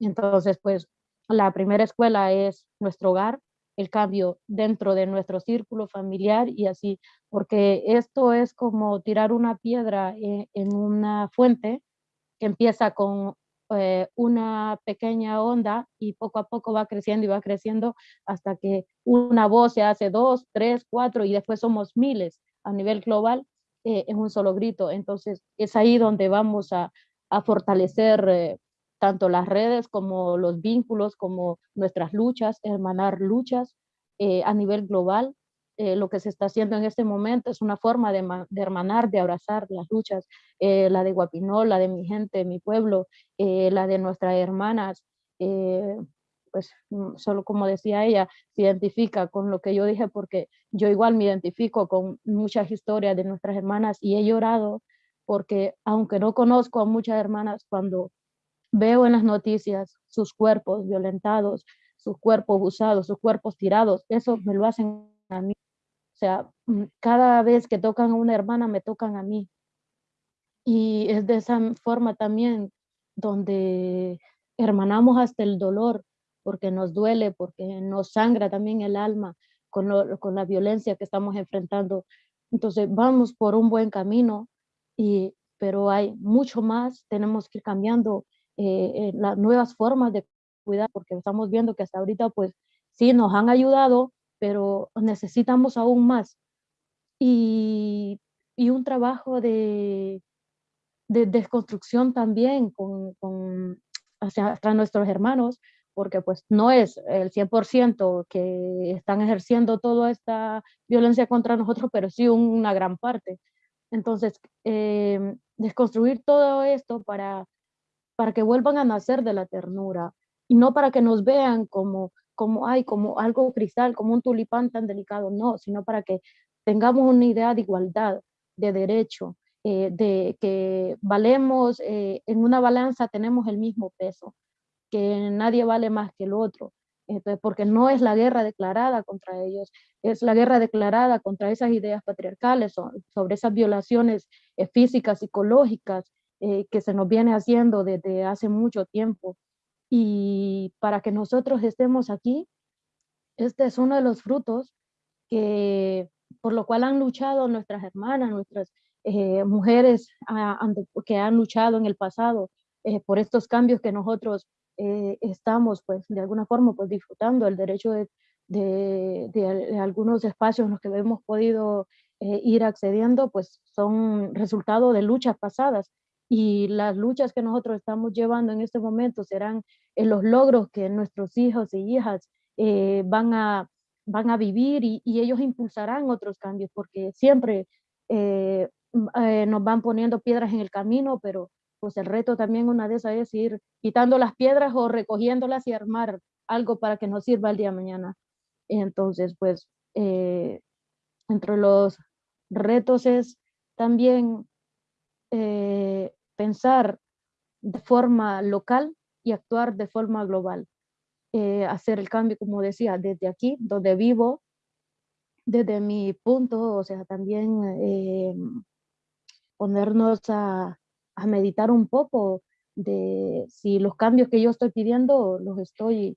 Entonces, pues, la primera escuela es nuestro hogar, el cambio dentro de nuestro círculo familiar y así, porque esto es como tirar una piedra en, una fuente que empieza con eh, una pequeña onda y poco a poco va creciendo y va creciendo hasta que una voz se hace dos, tres, cuatro y después somos miles a nivel global eh, en un solo grito. Entonces es ahí donde vamos a, a fortalecer eh, tanto las redes como los vínculos, como nuestras luchas, hermanar luchas eh, a nivel global. Eh, lo que se está haciendo en este momento es una forma de, hermanar, de abrazar las luchas, eh, la de Guapinol, la de mi gente, mi pueblo, la de nuestras hermanas, pues mm, solo como decía ella, se identifica con lo que yo dije porque yo igual me identifico con muchas historias de nuestras hermanas y he llorado porque aunque no conozco a muchas hermanas, cuando veo en las noticias sus cuerpos violentados, sus cuerpos usados, sus cuerpos tirados, eso me lo hacen a mí. O sea, mm, cada vez que tocan a una hermana, me tocan a mí. Y es de esa forma también donde hermanamos hasta el dolor, porque nos duele, porque nos sangra también el alma con, con la violencia que estamos enfrentando. Entonces vamos por un buen camino, y, pero hay mucho más, tenemos que ir cambiando eh, eh, las nuevas formas de cuidar, porque estamos viendo que hasta ahorita pues sí nos han ayudado, pero necesitamos aún más. Y, y un trabajo de, de desconstrucción también con, con hacia, nuestros hermanos, porque pues no es el 100% que están ejerciendo toda esta violencia contra nosotros, pero sí una gran parte. Entonces, eh, desconstruir todo esto para para que vuelvan a nacer de la ternura y no para que nos vean como, como, ay, como algo cristal, como un tulipán tan delicado, no, sino para que tengamos una idea de igualdad, de derecho, eh, de que valemos, eh, en una balanza tenemos el mismo peso, que nadie vale más que el otro, Entonces, porque no es la guerra declarada contra ellos, es la guerra declarada contra esas ideas patriarcales, sobre esas violaciones eh, físicas, psicológicas, eh, que se nos viene haciendo desde hace mucho tiempo. Y para que nosotros estemos aquí, este es uno de los frutos que, por lo cual han luchado nuestras hermanas, nuestras eh, mujeres ah, que han luchado en el pasado por estos cambios que nosotros eh, estamos pues de alguna forma pues disfrutando el derecho de, de, algunos espacios en los que hemos podido eh, ir accediendo pues son resultado de luchas pasadas y las luchas que nosotros estamos llevando en este momento serán en los logros que nuestros hijos y hijas eh, van, a, van a vivir y, y, ellos impulsarán otros cambios porque siempre nos van poniendo piedras en el camino, pero pues el reto también una de esas es ir quitando las piedras o recogiéndolas y armar algo para que nos sirva el día de mañana. Entonces, pues, eh, entre los retos es también eh, pensar de forma local y actuar de forma global. Eh, hacer el cambio, como decía, desde aquí, donde vivo, desde mi punto, o sea, también ponernos a, a meditar un poco de si los cambios que yo estoy pidiendo los estoy,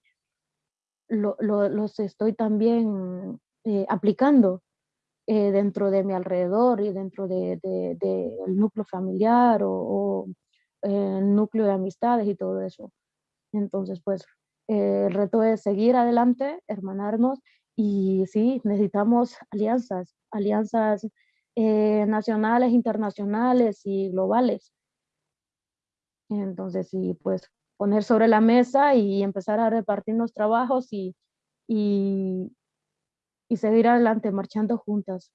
los estoy también eh, aplicando eh, dentro de mi alrededor y dentro del de, núcleo familiar o, el núcleo de amistades y todo eso. Entonces, pues, el reto es seguir adelante, hermanarnos y sí, necesitamos alianzas, alianzas eh, nacionales, internacionales y globales entonces, sí, pues poner sobre la mesa y empezar a repartirnos trabajos y, y, seguir adelante marchando juntas.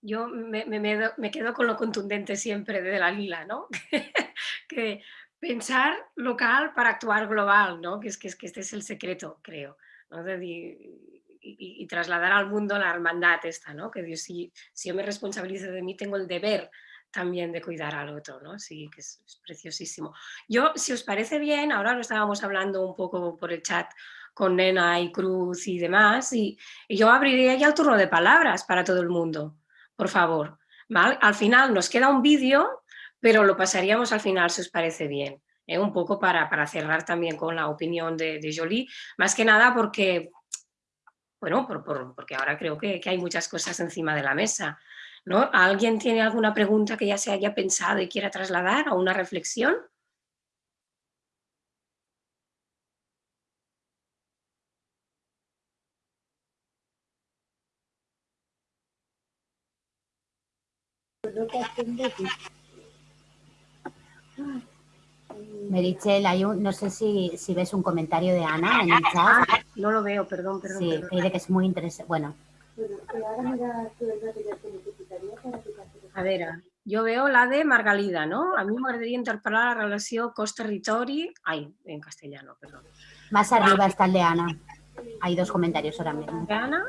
yo me, me, quedo con lo contundente siempre de la lila, ¿no? que pensar local para actuar global, ¿no? Que es que, es que este es el secreto, creo. ¿no? y, trasladar al mundo la hermandad esta, ¿no? Que Dios, si, si yo me responsabilizo de mí, tengo el deber también de cuidar al otro, ¿no? Sí, que es, preciosísimo. Yo, si os parece bien, ahora lo estábamos hablando un poco por el chat con Nena y Cruz y demás, y, yo abriría ya el turno de palabras para todo el mundo, por favor. Al final nos queda un vídeo, pero lo pasaríamos al final si os parece bien. ¿eh? Un poco para, para, cerrar también con la opinión de, de Jolie, más que nada porque bueno, porque ahora creo que, hay muchas cosas encima de la mesa. ¿No? ¿Alguien tiene alguna pregunta que ya se haya pensado y quiera trasladar o una reflexión? Merichel, hay un, no sé si, si, ves un comentario de Ana en el chat. Ah, no lo veo, perdón, perdón. Sí, perdón. que es muy interesante. Bueno. A ver, yo veo la de Margalida, ¿no? A mí me gustaría interpelar la relación cost-territori... Ay, en castellano, perdón. Más arriba está el de Ana. Hay dos comentarios ahora mismo. ¿De Ana?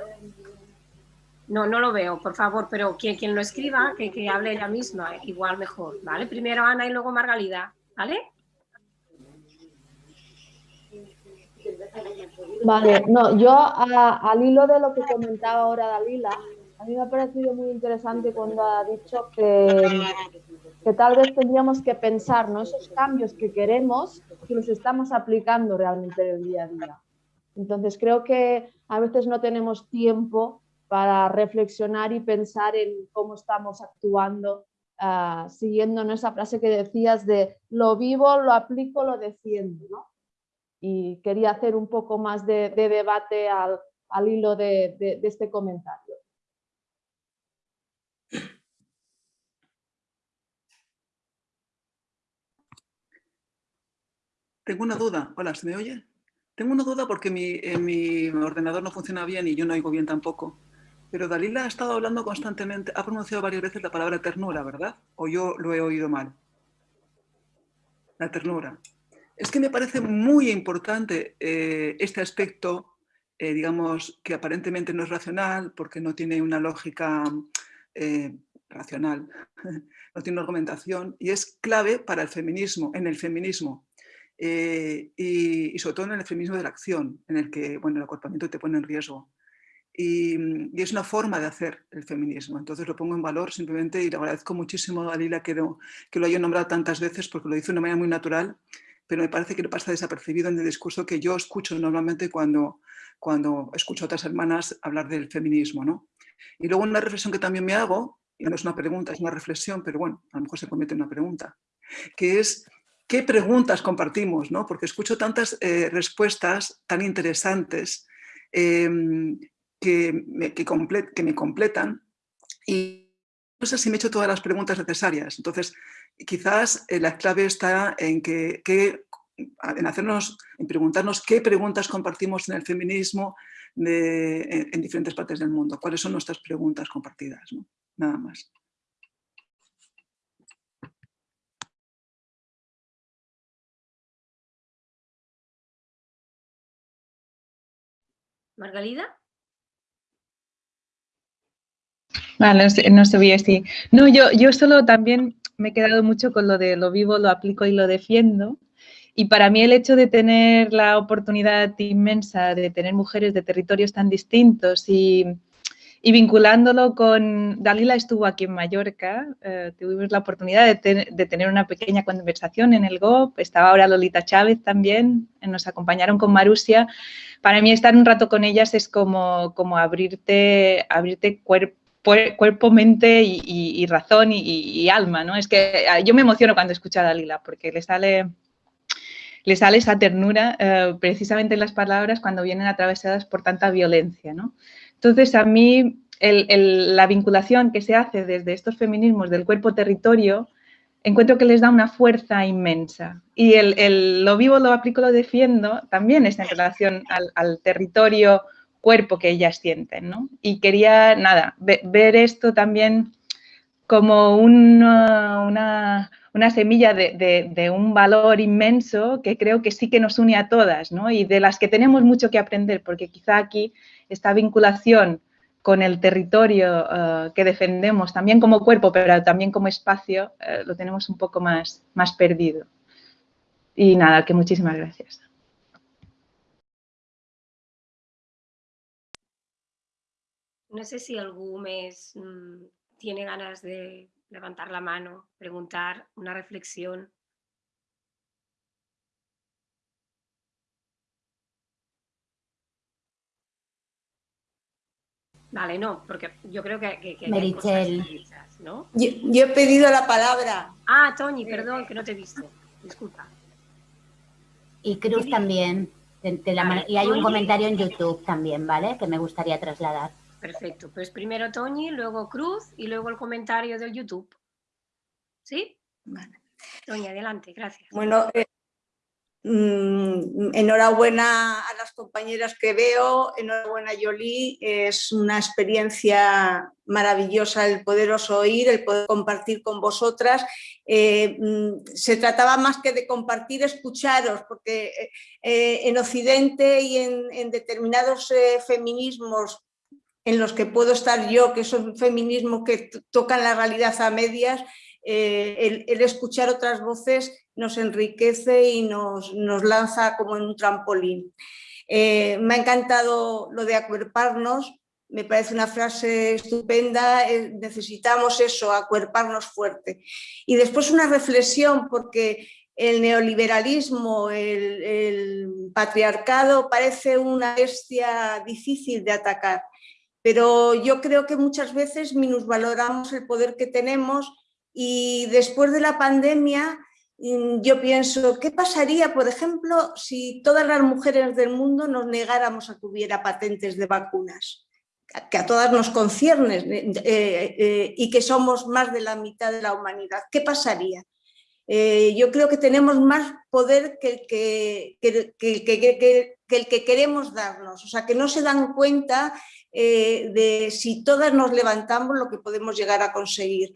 No, no lo veo, por favor, pero quien, quien lo escriba, que, que hable ella misma, igual mejor, ¿vale? Primero Ana y luego Margalida, ¿vale? Vale, no, yo al hilo de lo que comentaba ahora Dalila, a mí me ha parecido muy interesante cuando ha dicho que, tal vez tendríamos que pensar ¿no? esos cambios que queremos que los estamos aplicando realmente en el día a día. Entonces creo que a veces no tenemos tiempo para reflexionar y pensar en cómo estamos actuando, uh, siguiendo esa frase que decías de lo vivo, lo aplico, lo defiendo. ¿no? y quería hacer un poco más de, debate al, hilo de, este comentario. Tengo una duda. Hola, ¿se me oye? Tengo una duda porque mi, ordenador no funciona bien y yo no oigo bien tampoco. Pero Dalila ha estado hablando constantemente, ha pronunciado varias veces la palabra ternura, ¿verdad? ¿O yo lo he oído mal? La ternura. Es que me parece muy importante eh, este aspecto, eh, digamos, que aparentemente no es racional porque no tiene una lógica, eh, racional, no tiene argumentación y es clave para el feminismo, en el feminismo. Eh, y, sobre todo en el feminismo de la acción, en el que bueno, el acorpamiento te pone en riesgo. Y, es una forma de hacer el feminismo, entonces lo pongo en valor simplemente y le agradezco muchísimo a Lila que lo, que lo haya nombrado tantas veces porque lo dice de una manera muy natural, pero me parece que no pasa desapercibido en el discurso que yo escucho normalmente cuando, cuando escucho a otras hermanas hablar del feminismo. ¿no? Y luego una reflexión que también me hago, y no es una pregunta, es una reflexión, pero bueno, a lo mejor se convierte en una pregunta, que es qué preguntas compartimos, ¿no? porque escucho tantas eh, respuestas tan interesantes em, que, me, que, me completan y no sé si me he hecho todas las preguntas necesarias. Entonces, quizás eh, la clave está en, que, en, hacernos, en preguntarnos qué preguntas compartimos en el feminismo en, diferentes partes del mundo, cuáles son nuestras preguntas compartidas, nada más. Margalida. Vale, no bien así. No, yo, yo solo también me he quedado mucho con lo de lo vivo, lo aplico y lo defiendo. Y para mí el hecho de tener la oportunidad inmensa de tener mujeres de territorios tan distintos y, y vinculándolo con, Dalila estuvo aquí en Mallorca, eh, tuvimos la oportunidad de, de, tener una pequeña conversación en el GOP, estaba ahora Lolita Chávez también, nos acompañaron con Marusia. Para mí estar un rato con ellas es como, como abrirte, abrirte cuerpo cuerpo, mente y, razón y, alma, ¿no? Es que ah, yo me emociono cuando escucho a Dalila porque le sale, le sale esa ternura eh, precisamente en las palabras cuando vienen atravesadas por tanta violencia, ¿no? Entonces, a mí la vinculación que se hace desde estos feminismos del cuerpo-territorio encuentro que les da una fuerza inmensa. Y lo vivo, lo aplico, lo defiendo también es en relación al, territorio cuerpo que ellas sienten. Y quería, nada, ver esto también como una, semilla de, un valor inmenso que creo que sí que nos une a todas. Y de las que tenemos mucho que aprender, porque quizá aquí esta vinculación con el territorio eh, que defendemos, también como cuerpo, pero también como espacio, eh, lo tenemos un poco más, más perdido. Y nada, que muchísimas gracias. No sé si algún mes mm, tiene ganas de levantar la mano, preguntar, una reflexión. Vale, no, porque yo creo que, que, ¿no? Yo, he pedido la palabra. Ah, Toñi, perdón, que no te he visto. Disculpa. Y Cruz también. y hay un comentario en YouTube también, ¿vale? Que me gustaría trasladar. Perfecto, pues primero Toñi, luego Cruz y luego el comentario del YouTube. ¿Sí? Vale. Toñi, adelante, gracias. Bueno, eh, mm, enhorabuena a las compañeras que veo, enhorabuena Yoli, es una experiencia maravillosa el poderos oír, el poder compartir con vosotras. Eh, mm, se trataba más que de compartir, escucharos, porque eh, en Occidente y en, determinados feminismos en los que puedo estar yo, que son feminismos que tocan la realidad a medias, eh, el, escuchar otras voces nos enriquece y nos, nos lanza como en un trampolín. Eh, me ha encantado lo de acuerparnos, me parece una frase estupenda, eh, necesitamos eso, acuerparnos fuerte. Y después una reflexión, porque el neoliberalismo, el, el patriarcado parece una bestia difícil de atacar pero yo creo que muchas veces minusvaloramos el poder que tenemos y después de la pandemia yo pienso, ¿qué pasaría, por ejemplo, si todas las mujeres del mundo nos negáramos a que hubiera patentes de vacunas? que a todas nos concierne eh, eh, y que somos más de la mitad de la humanidad. ¿Qué pasaría? Eh, yo creo que tenemos más poder que el que, queremos darnos, o sea, que no se dan cuenta eh, de si todas nos levantamos lo que podemos llegar a conseguir.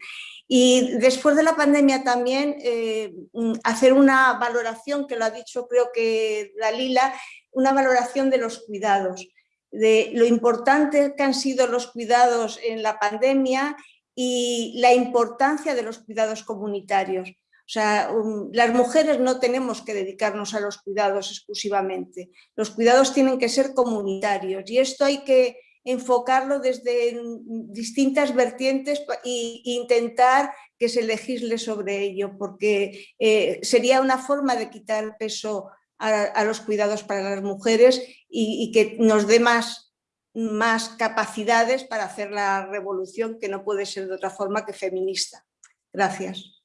Y después de la pandemia también eh, mm, hacer una valoración, que lo ha dicho creo que Dalila, una valoración de los cuidados, de lo importante que han sido los cuidados en la pandemia y la importancia de los cuidados comunitarios. O sea, um, las mujeres no tenemos que dedicarnos a los cuidados exclusivamente. Los cuidados tienen que ser comunitarios y esto hay que enfocarlo desde distintas vertientes e intentar que se legisle sobre ello, porque eh, sería una forma de quitar peso a, los cuidados para las mujeres y, que nos dé más, más capacidades para hacer la revolución que no puede ser de otra forma que feminista. Gracias.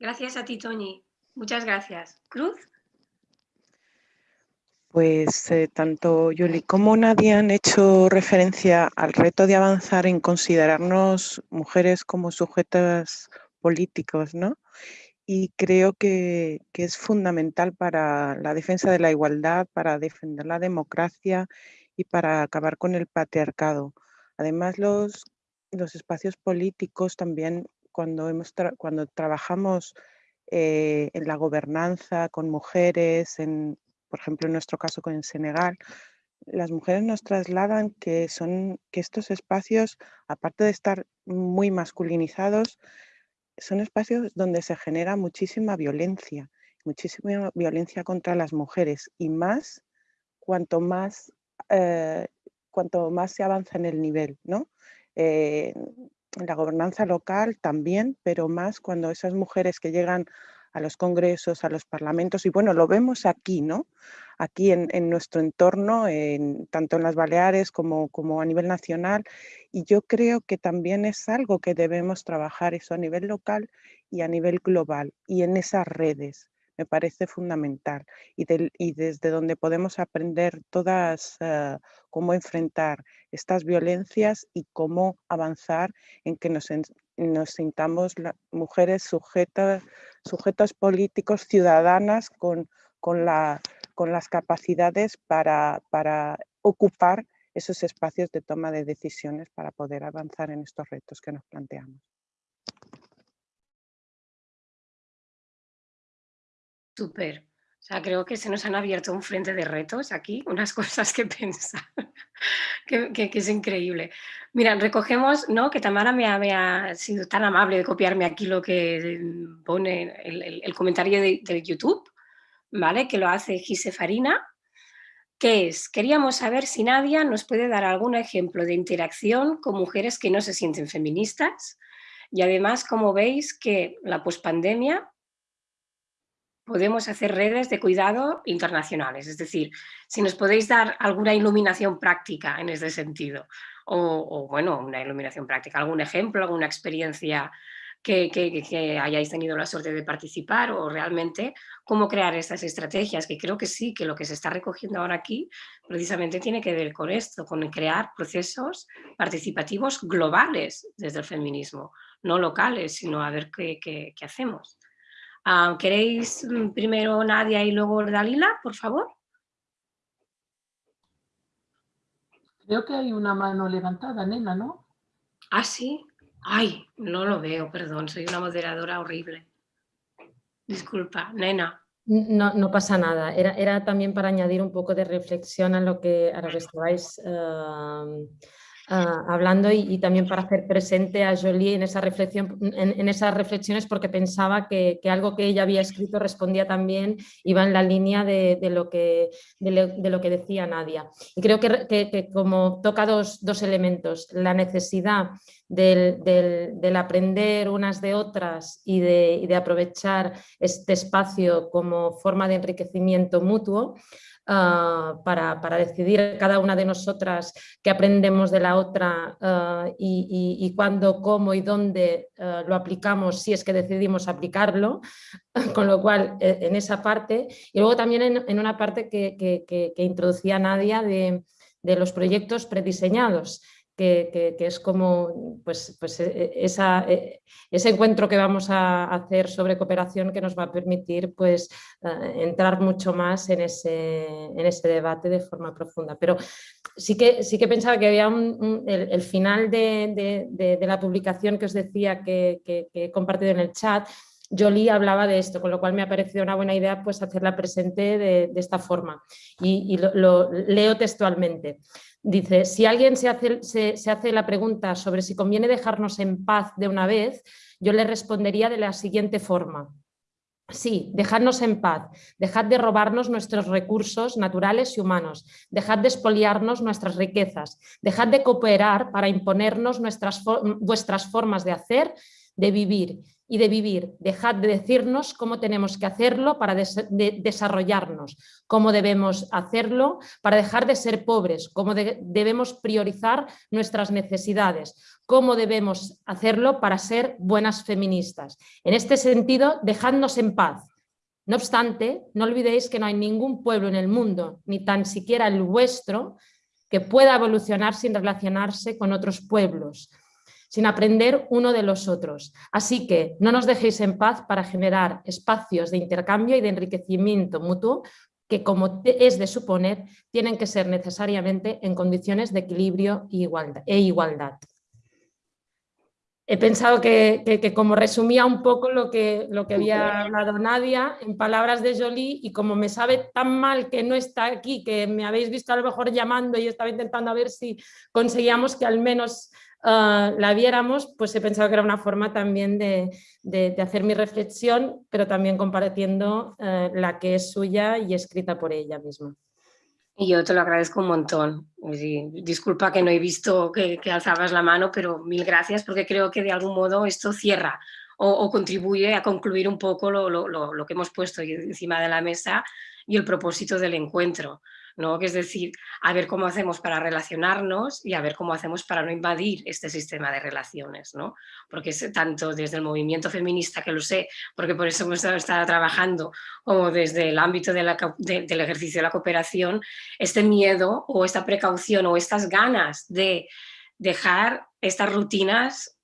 Gracias a ti, Toñi. Muchas gracias. Cruz. Pues eh, tanto Yuli como Nadia han hecho referencia al reto de avanzar en considerarnos mujeres como sujetas políticos, ¿no? Y creo que, es fundamental para la defensa de la igualdad, para defender la democracia y para acabar con el patriarcado. Además, los, los espacios políticos también, cuando, hemos cuando trabajamos eh, en la gobernanza con mujeres, por ejemplo, en nuestro caso con Senegal, las mujeres nos trasladan que estos espacios, aparte de estar muy masculinizados, son espacios donde se genera muchísima violencia, muchísima violencia contra las mujeres y más cuanto más, eh, cuanto más se avanza en el nivel, ¿no? Eh, la gobernanza local también, pero más cuando esas mujeres que llegan a los congresos, a los parlamentos, y bueno, lo vemos aquí, ¿no? Aquí en, nuestro entorno, en, tanto en las Baleares como, como a nivel nacional, y yo creo que también es algo que debemos trabajar eso a nivel local y a nivel global, y en esas redes me parece fundamental y, desde donde podemos aprender todas eh, cómo enfrentar estas violencias y cómo avanzar en que nos, nos sintamos mujeres sujetas, sujetos políticos, ciudadanas con, con, la, con las capacidades para, para ocupar esos espacios de toma de decisiones para poder avanzar en estos retos que nos planteamos. Súper. O sea, creo que se nos han abierto un frente de retos aquí, unas cosas que pensar, que, es increíble. Mira, recogemos, ¿no? Que Tamara me ha, sido tan amable de copiarme aquí lo que pone el, comentario de, YouTube, ¿vale? Que lo hace Gise Farina, que es, queríamos saber si Nadia nos puede dar algún ejemplo de interacción con mujeres que no se sienten feministas y además, como veis, que la pospandemia podemos hacer redes de cuidado internacionales. Es decir, si nos podéis dar alguna iluminación práctica en ese sentido, o, bueno, una iluminación práctica, algún ejemplo, alguna experiencia que, hayáis tenido la suerte de participar o realmente cómo crear estas estrategias, que creo que sí, que lo que se está recogiendo ahora aquí precisamente tiene que ver con esto, con crear procesos participativos globales desde el feminismo, no locales, sino a ver qué hacemos. Ah, ¿Queréis mm, primero Nadia y luego Dalila, por favor? Creo que hay una mano levantada, nena, ¿no? Ah, sí. Ay, no lo veo, perdón, soy una moderadora horrible. Disculpa, nena. No, no pasa nada, era, era, también para añadir un poco de reflexión a lo que, a lo que estabais eh, Ah, hablando y, también para hacer presente a Jolie en, esa reflexión, en, esas reflexiones porque pensaba que, algo que ella había escrito respondía también, iba en la línea de, lo, que, de, lo que decía Nadia. Y creo que, como toca dos, elementos, la necesidad del, aprender unas de otras y de, y de aprovechar este espacio como forma de enriquecimiento mutuo, Ah, para, decidir cada una de nosotras qué aprendemos de la otra ah, y, cuándo, cómo y dónde ah, lo aplicamos si es que decidimos aplicarlo, con lo cual eh, en esa parte. Y luego también en, una parte que, introducía Nadia de, de los proyectos prediseñados que, es como pues, pues e, e, esa, e, ese encuentro que vamos a hacer sobre cooperación que nos va a permitir pues, eh, entrar mucho más en ese, en ese debate de forma profunda. Pero sí que, sí que pensaba que había el, final de, de, la publicación que os decía que, que he compartido en el chat, Jolie hablaba de esto, con lo cual me ha parecido una buena idea pues, hacerla presente de, esta forma. Y, lo, leo textualmente. Dice, si alguien se hace, se hace la pregunta sobre si conviene dejarnos en paz de una vez, yo le respondería de la siguiente forma. Sí, dejadnos en paz, dejad de robarnos nuestros recursos naturales y humanos, dejad de expoliarnos nuestras riquezas, dejad de cooperar para imponernos nuestras, vuestras formas de hacer, de vivir y de vivir. Dejad de decirnos cómo tenemos que hacerlo para desarrollarnos, cómo debemos hacerlo para dejar de ser pobres, cómo debemos priorizar nuestras necesidades, cómo debemos hacerlo para ser buenas feministas. En este sentido, dejadnos en paz. No obstante, no olvidéis que no hay ningún pueblo en el mundo, ni tan siquiera el vuestro, que pueda evolucionar sin relacionarse con otros pueblos sin aprender uno de los otros. Así que no nos dejéis en paz para generar espacios de intercambio y de enriquecimiento mutuo que, como es de suponer, tienen que ser necesariamente en condiciones de equilibrio e igualdad. He pensado que, como resumía un poco lo que, lo que había hablado Nadia en palabras de Jolie y como me sabe tan mal que no está aquí, que me habéis visto a lo mejor llamando y estaba intentando a ver si conseguíamos que al menos Ah, la viéramos, pues he pensado que era una forma también de, hacer mi reflexión, pero también compartiendo eh, la que es suya y escrita por ella misma. Y yo te lo agradezco un montón. disculpa que no he visto que, alzabas la mano, pero mil gracias porque creo que de algún modo esto cierra o, contribuye a concluir un poco lo, lo que hemos puesto encima de la mesa y el propósito del encuentro. ¿No? que es decir, a ver cómo hacemos para relacionarnos y a ver cómo hacemos para no invadir este sistema de relaciones, ¿no? porque es tanto desde el movimiento feminista, que lo sé, porque por eso hemos estado trabajando, como desde el ámbito del ejercicio de la cooperación, este miedo o esta precaución o estas ganas de dejar estas rutinas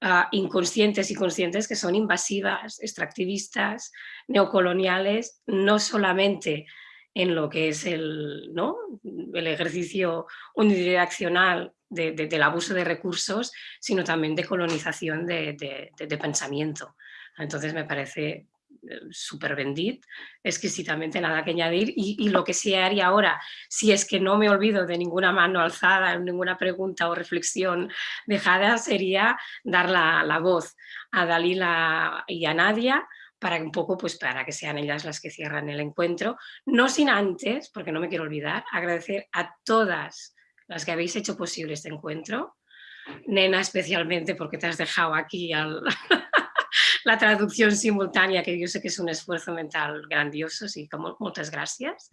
ah, inconscientes y conscientes que son invasivas, extractivistas, neocoloniales, no solamente en lo que es el, ¿no? el ejercicio unidireccional del abuso de recursos, sino también de colonización de, pensamiento. Entonces me parece eh, súper bendit, exquisitamente nada que añadir y, lo que sí haría ahora, si es que no me olvido de ninguna mano alzada, ninguna pregunta o reflexión dejada, sería dar la, la voz a Dalila y a Nadia para un poco, pues para que sean ellas las que cierran el encuentro, no sin antes, porque no me quiero olvidar, agradecer a todas las que habéis hecho posible este encuentro, Nena especialmente porque te has dejado aquí la traducción simultánea, que yo sé que es un esfuerzo mental grandioso, sí, como, muchas gracias.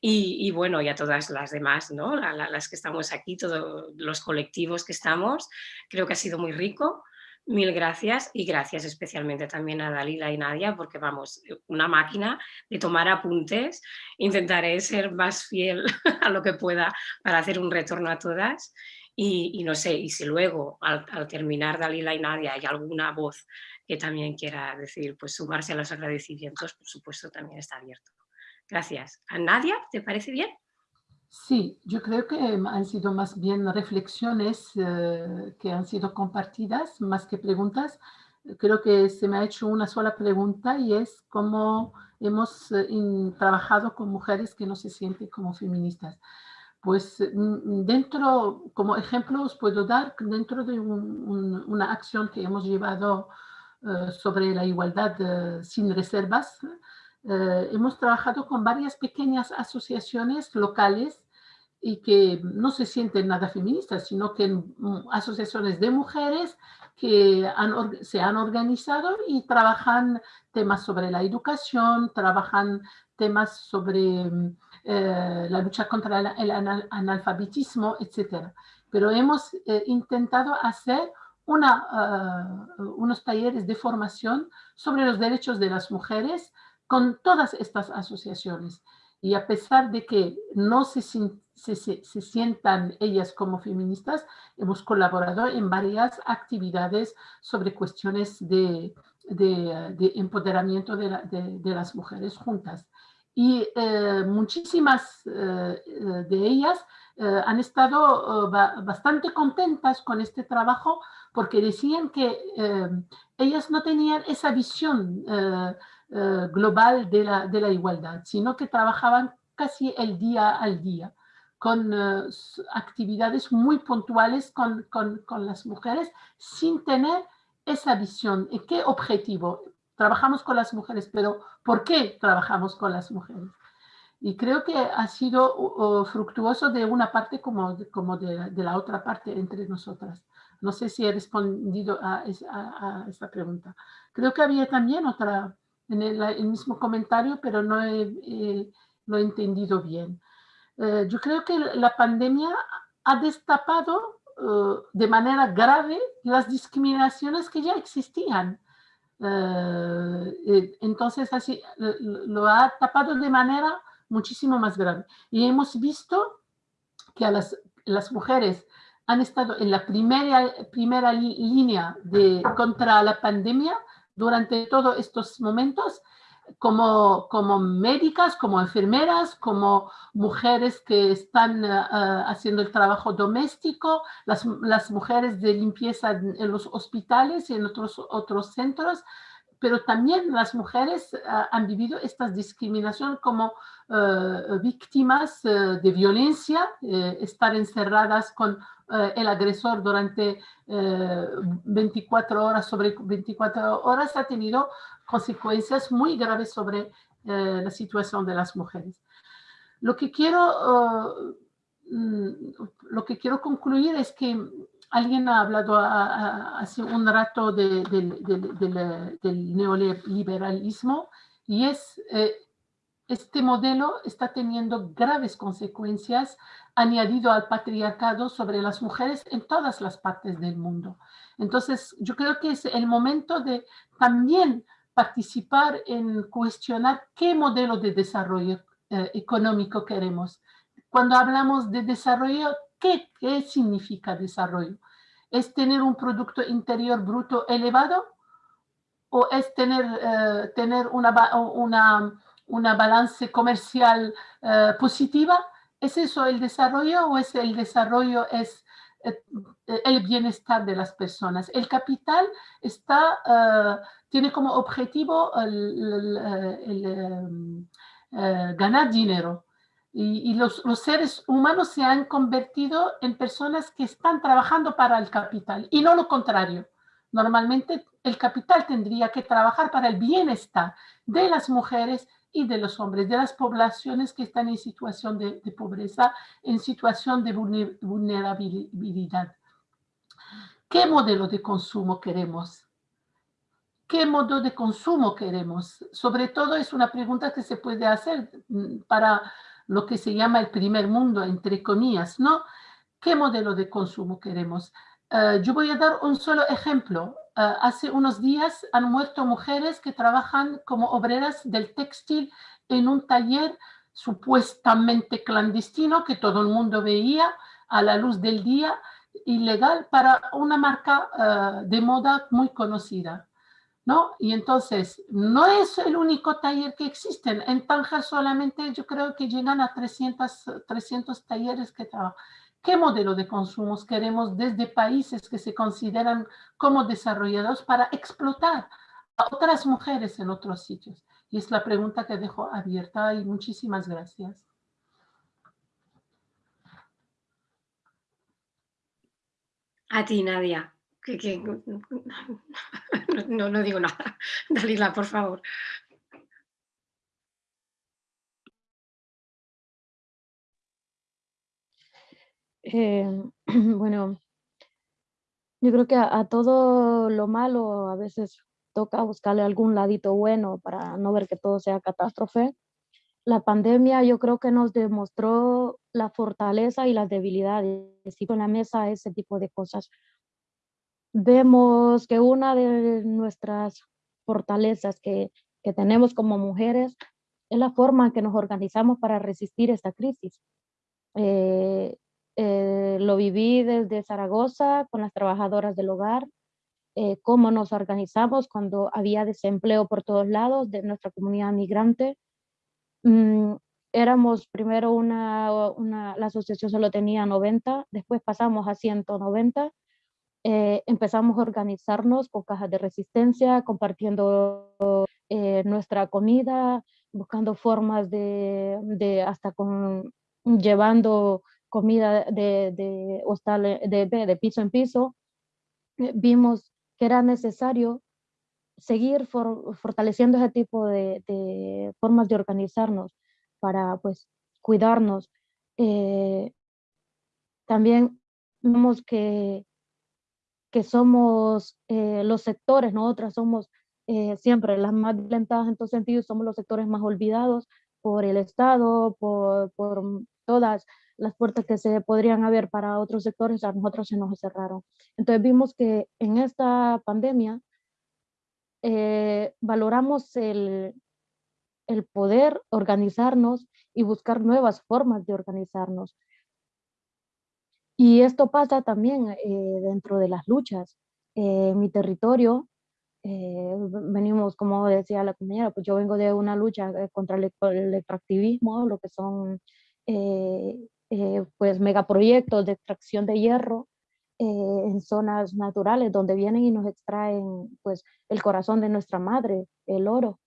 Y, bueno, y a todas las demás, ¿no? las que estamos aquí, todos los colectivos que estamos, creo que ha sido muy rico. Mil gracias y gracias especialmente también a Dalila y Nadia porque vamos, una máquina de tomar apuntes. Intentaré ser más fiel a lo que pueda para hacer un retorno a todas y, no sé, y si luego al, terminar Dalila y Nadia hay alguna voz que también quiera decir, pues sumarse a los agradecimientos, por supuesto también está abierto. Gracias. ¿A Nadia te parece bien? Sí, yo creo que han sido más bien reflexiones eh, que han sido compartidas, más que preguntas. Creo que se me ha hecho una sola pregunta y es cómo hemos eh, trabajado con mujeres que no se sienten como feministas. Pues mm, dentro, como ejemplo os puedo dar, dentro de una acción que hemos llevado eh, sobre la igualdad sin reservas, eh, hemos trabajado con varias pequeñas asociaciones locales y que no se sienten nada feministas, sino que mm, asociaciones de mujeres que se han organizado y trabajan temas sobre la educación, trabajan temas sobre mm, eh, la lucha contra el, analfabetismo, etc. Pero hemos eh, intentado hacer una, unos talleres de formación sobre los derechos de las mujeres con todas estas asociaciones. Y a pesar de que no se, se, sientan ellas como feministas, hemos colaborado en varias actividades sobre cuestiones de, de, empoderamiento de, de, las mujeres juntas. Y eh, muchísimas eh, de ellas eh, han estado bastante contentas con este trabajo porque decían que ellas no tenían esa visión global de la, de la igualdad, sino que trabajaban casi el día al día con actividades muy puntuales con, con, con, las mujeres sin tener esa visión. ¿Y qué objetivo? Trabajamos con las mujeres, pero ¿por qué trabajamos con las mujeres? Y creo que ha sido fructuoso de una parte como, como de, de, la otra parte entre nosotras. No sé si he respondido a, a esta pregunta. Creo que había también otra, en el, el mismo comentario, pero no he, eh, lo he entendido bien. Eh, yo creo que la pandemia ha destapado uh, de manera grave las discriminaciones que ya existían. Uh, entonces, así lo ha tapado de manera muchísimo más grave. Y hemos visto que a las, las mujeres han estado en la primera, primera línea de, contra la pandemia durante todos estos momentos como, como médicas, como enfermeras, como mujeres que están uh, haciendo el trabajo doméstico, las, mujeres de limpieza en los hospitales y en otros, otros centros, pero también las mujeres uh, han vivido esta discriminación como víctimas de violencia, eh, estar encerradas con el agresor durante 24 horas sobre 24 horas ha tenido consecuencias muy graves sobre eh, la situación de las mujeres. Lo que quiero, uh, lo que quiero concluir es que alguien ha hablado hace un rato de, de, de, del neoliberalismo y es eh, este modelo está teniendo graves consecuencias añadido al patriarcado sobre las mujeres en todas las partes del mundo. Entonces, yo creo que es el momento de también participar en cuestionar qué modelo de desarrollo eh, económico queremos. Cuando hablamos de desarrollo, ¿qué, ¿qué, significa desarrollo? ¿Es tener un Producto Interior Bruto elevado? ¿O es tener, eh, tener una, una balance comercial eh, positiva? ¿Es eso el desarrollo o es el desarrollo es eh, el bienestar de las personas. El capital está, tiene como objetivo el, el, el ganar dinero. Y, y los, los, seres humanos se han convertido en personas que están trabajando para el capital y no lo contrario. Normalmente el capital tendría que trabajar para el bienestar de las mujeres y de los hombres, de las poblaciones que están en situación de, pobreza, en situación de vulnerabilidad. ¿Qué modelo de consumo queremos? ¿Qué modo de consumo queremos? Sobre todo es una pregunta que se puede hacer mm, para lo que se llama el primer mundo, entre comillas, ¿no? ¿Qué modelo de consumo queremos? Uh, yo voy a dar un solo ejemplo. Uh, hace unos días han muerto mujeres que trabajan como obreras del textil en un taller supuestamente clandestino que todo el mundo veía a la luz del día, ilegal para una marca uh, de moda muy conocida. ¿no? Y entonces, no es el único taller que existen. En Tánger solamente yo creo que llegan a 300, 300 talleres que trabajan. ¿Qué modelo de consumos queremos desde países que se consideran como desarrollados para explotar a otras mujeres en otros sitios? Y es la pregunta que dejo abierta y muchísimas gracias. A ti, Nadia. Que, que, no, no digo nada. Dalila, por favor. Eh, bueno, yo creo que a, a, todo lo malo a veces toca buscarle algún ladito bueno para no ver que todo sea catástrofe. La pandemia yo creo que nos demostró la fortaleza y las debilidades y con la mesa ese tipo de cosas. Vemos que una de nuestras fortalezas que, que tenemos como mujeres es la forma en que nos organizamos para resistir esta crisis. Eh, eh, lo viví desde Zaragoza con las trabajadoras del hogar, eh, cómo nos organizamos cuando había desempleo por todos lados de nuestra comunidad migrante. Mm, éramos primero una, una, la asociación solo tenía 90, después pasamos a 190, eh, empezamos a organizarnos con cajas de resistencia, compartiendo nuestra comida, buscando formas de, de hasta con, llevando comida de, de, hostal, de, de piso en piso, eh, vimos que era necesario seguir fortaleciendo ese tipo de, de, formas de organizarnos para pues cuidarnos. Eh, también vemos que, que somos eh, los sectores, nosotras somos eh, siempre las más violentadas en todo sentido, somos los sectores más olvidados por el Estado, por, por todas las puertas que se podrían haber para otros sectores, a nosotros se nos cerraron. Entonces vimos que en esta pandemia eh, valoramos el, el poder organizarnos y buscar nuevas formas de organizarnos. Y esto pasa también eh, dentro de las luchas. Eh, mi territorio, eh, venimos, como decía la compañera, pues yo vengo de una lucha eh, contra el, el extractivismo, lo que son eh, eh, pues megaproyectos de extracción de hierro en zonas naturales donde vienen y nos extraen pues el corazón de nuestra madre, el oro.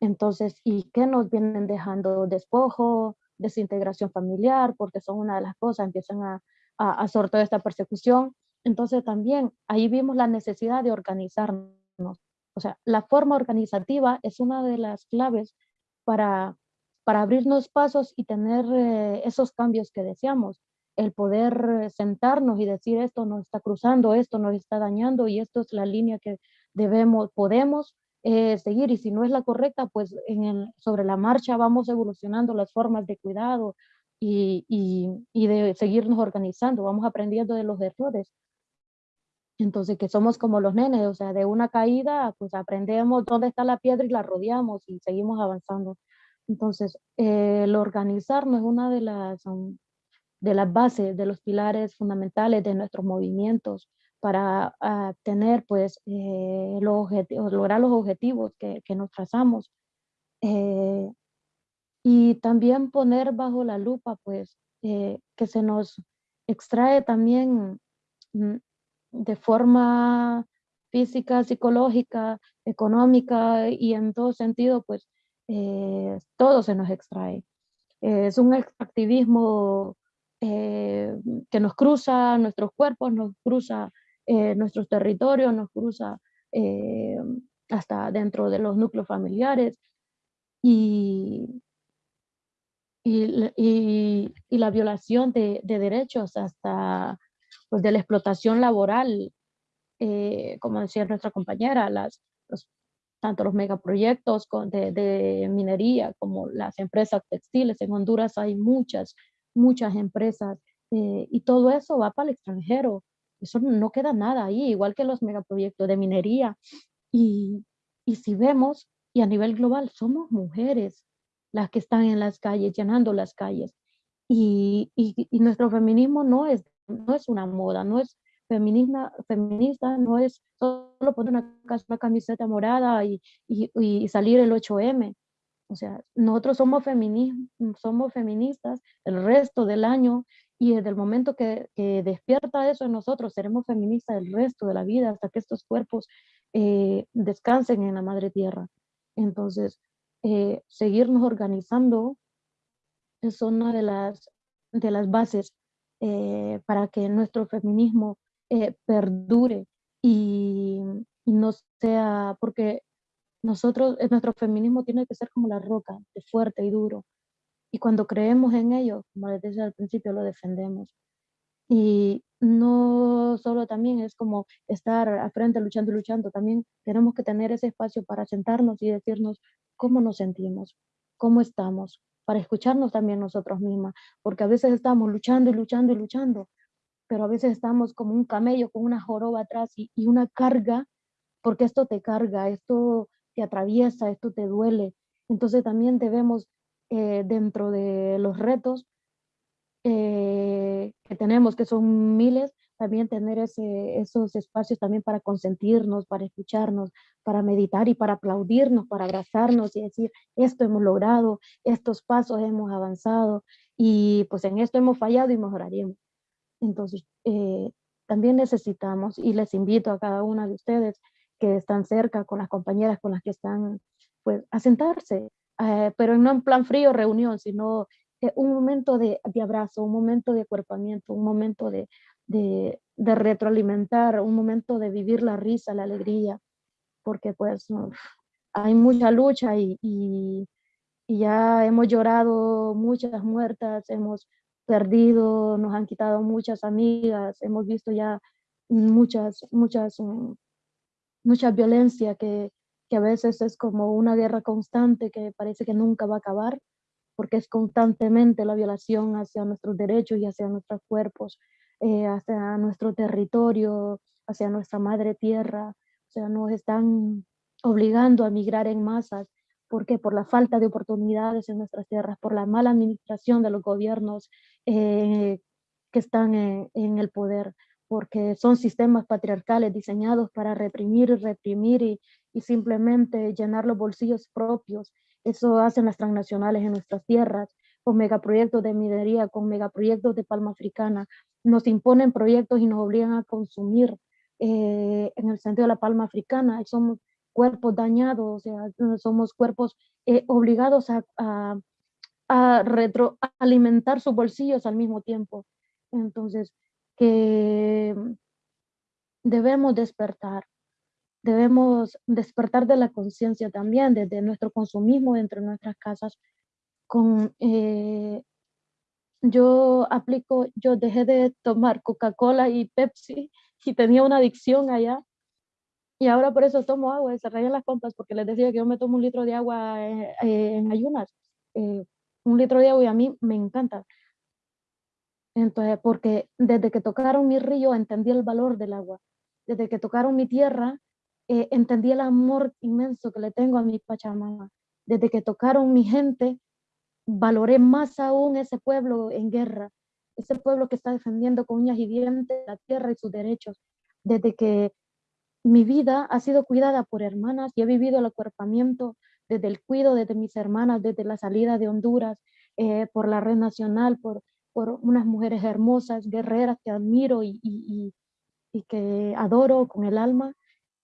Entonces, ¿y qué nos vienen dejando? Despojo, desintegración familiar, porque son una de las cosas, empiezan a, a, a toda esta persecución. Entonces también ahí vimos la necesidad de organizarnos. O sea, la forma organizativa es una de las claves para, para abrirnos pasos y tener eh, esos cambios que deseamos. El poder sentarnos y decir esto nos está cruzando, esto nos está dañando y esto es la línea que debemos, podemos eh, seguir y si no es la correcta, pues sobre la marcha vamos evolucionando las formas de cuidado y, y, y, de seguirnos organizando, vamos aprendiendo de los errores. Entonces, que somos como los nenes, o sea, de una caída, pues aprendemos dónde está la piedra y la rodeamos y seguimos avanzando. Entonces, eh, el organizarnos es una de las, de las bases, de los pilares fundamentales de nuestros movimientos para uh, tener, pues, eh, los lograr los objetivos que, que nos trazamos. Eh, y también poner bajo la lupa, pues, eh, que se nos extrae también mm, de forma física, psicológica, económica y en todo sentido, pues, eh, todo se nos extrae. es un extractivismo eh, que nos cruza nuestros cuerpos, nos cruza eh, nuestros territorios, nos cruza eh, hasta dentro de los núcleos familiares y, y, y, y la violación de, de, derechos hasta pues, de la explotación laboral, eh, como decía nuestra compañera, las, los, tanto los megaproyectos de, minería como las empresas textiles. En Honduras hay muchas, muchas empresas eh, y todo eso va para el extranjero eso no queda nada ahí, igual que los megaproyectos de minería. Y, y si vemos, y a nivel global, somos mujeres las que están en las calles, llenando las calles. Y, y, y nuestro feminismo no es, no es una moda, no es feminista, feminista no es solo poner una, camiseta morada y, y, salir el 8M. O sea, nosotros somos, somos feministas el resto del año y desde el momento que, que, despierta eso en nosotros, seremos feministas el resto de la vida hasta que estos cuerpos eh, descansen en la madre tierra. Entonces, eh, seguirnos organizando es una de las, de las bases eh, para que nuestro feminismo eh, perdure y, no sea, porque nosotros, nuestro feminismo tiene que ser como la roca, de fuerte y duro, y cuando creemos en ello, como les decía al principio, lo defendemos. Y no solo también es como estar al frente luchando y luchando, también tenemos que tener ese espacio para sentarnos y decirnos cómo nos sentimos, cómo estamos, para escucharnos también nosotros mismas, porque a veces estamos luchando y luchando y luchando, pero a veces estamos como un camello con una joroba atrás y, una carga, porque esto te carga, esto te atraviesa, esto te duele. Entonces también debemos eh, dentro de los retos eh, que tenemos, que son miles, también tener esos espacios también para consentirnos, para escucharnos, para meditar y para aplaudirnos, para abrazarnos y decir, esto hemos logrado, estos pasos hemos avanzado y pues en esto hemos fallado y mejoraríamos. Entonces, eh, también necesitamos, y les invito a cada una de ustedes que están cerca con las compañeras con las que están, pues, a sentarse, eh, pero no en plan frío, reunión, sino eh, un momento de, de, abrazo, un momento de acuerpamiento, un momento de, de, de, retroalimentar, un momento de vivir la risa, la alegría, porque pues hay mucha lucha y, y, y ya hemos llorado muchas muertas, hemos perdido, nos han quitado muchas amigas, hemos visto ya muchas, muchas, mm, mucha violencia que, que a veces es como una guerra constante que parece que nunca va a acabar, porque es constantemente la violación hacia nuestros derechos y hacia nuestros cuerpos, eh, hacia nuestro territorio, hacia nuestra madre tierra, o sea, nos están obligando a migrar en masas porque por la falta de oportunidades en nuestras tierras, por la mala administración de los gobiernos eh, que están en, el poder, porque son sistemas patriarcales diseñados para reprimir y reprimir y, y simplemente llenar los bolsillos propios. Eso hacen las transnacionales en nuestras tierras, con megaproyectos de minería, con megaproyectos de palma africana. Nos imponen proyectos y nos obligan a consumir eh, en el sentido de la palma africana. Somos cuerpos dañados, o sea, somos cuerpos eh, obligados a, retroalimentar sus bolsillos al mismo tiempo. Entonces, que debemos despertar, debemos despertar de la conciencia también, desde nuestro consumismo dentro de nuestras casas. Con, eh, yo aplico, yo dejé de tomar Coca-Cola y Pepsi y tenía una adicción allá y ahora por eso tomo agua, se rayan las compras porque les decía que yo me tomo un litro de agua eh, eh, en ayunas, eh, un litro de agua y a mí me encanta. Entonces, porque desde que tocaron mi río entendí el valor del agua, desde que tocaron mi tierra entendí el amor inmenso que le tengo a mi Pachamama, desde que tocaron mi gente valoré más aún ese pueblo en guerra, ese pueblo que está defendiendo con uñas y dientes la tierra y sus derechos, desde que mi vida ha sido cuidada por hermanas y he vivido el acuerpamiento desde el cuido desde mis hermanas, desde la salida de Honduras, eh, por la red nacional, por, por unas mujeres hermosas, guerreras que admiro y, y, que adoro con el alma.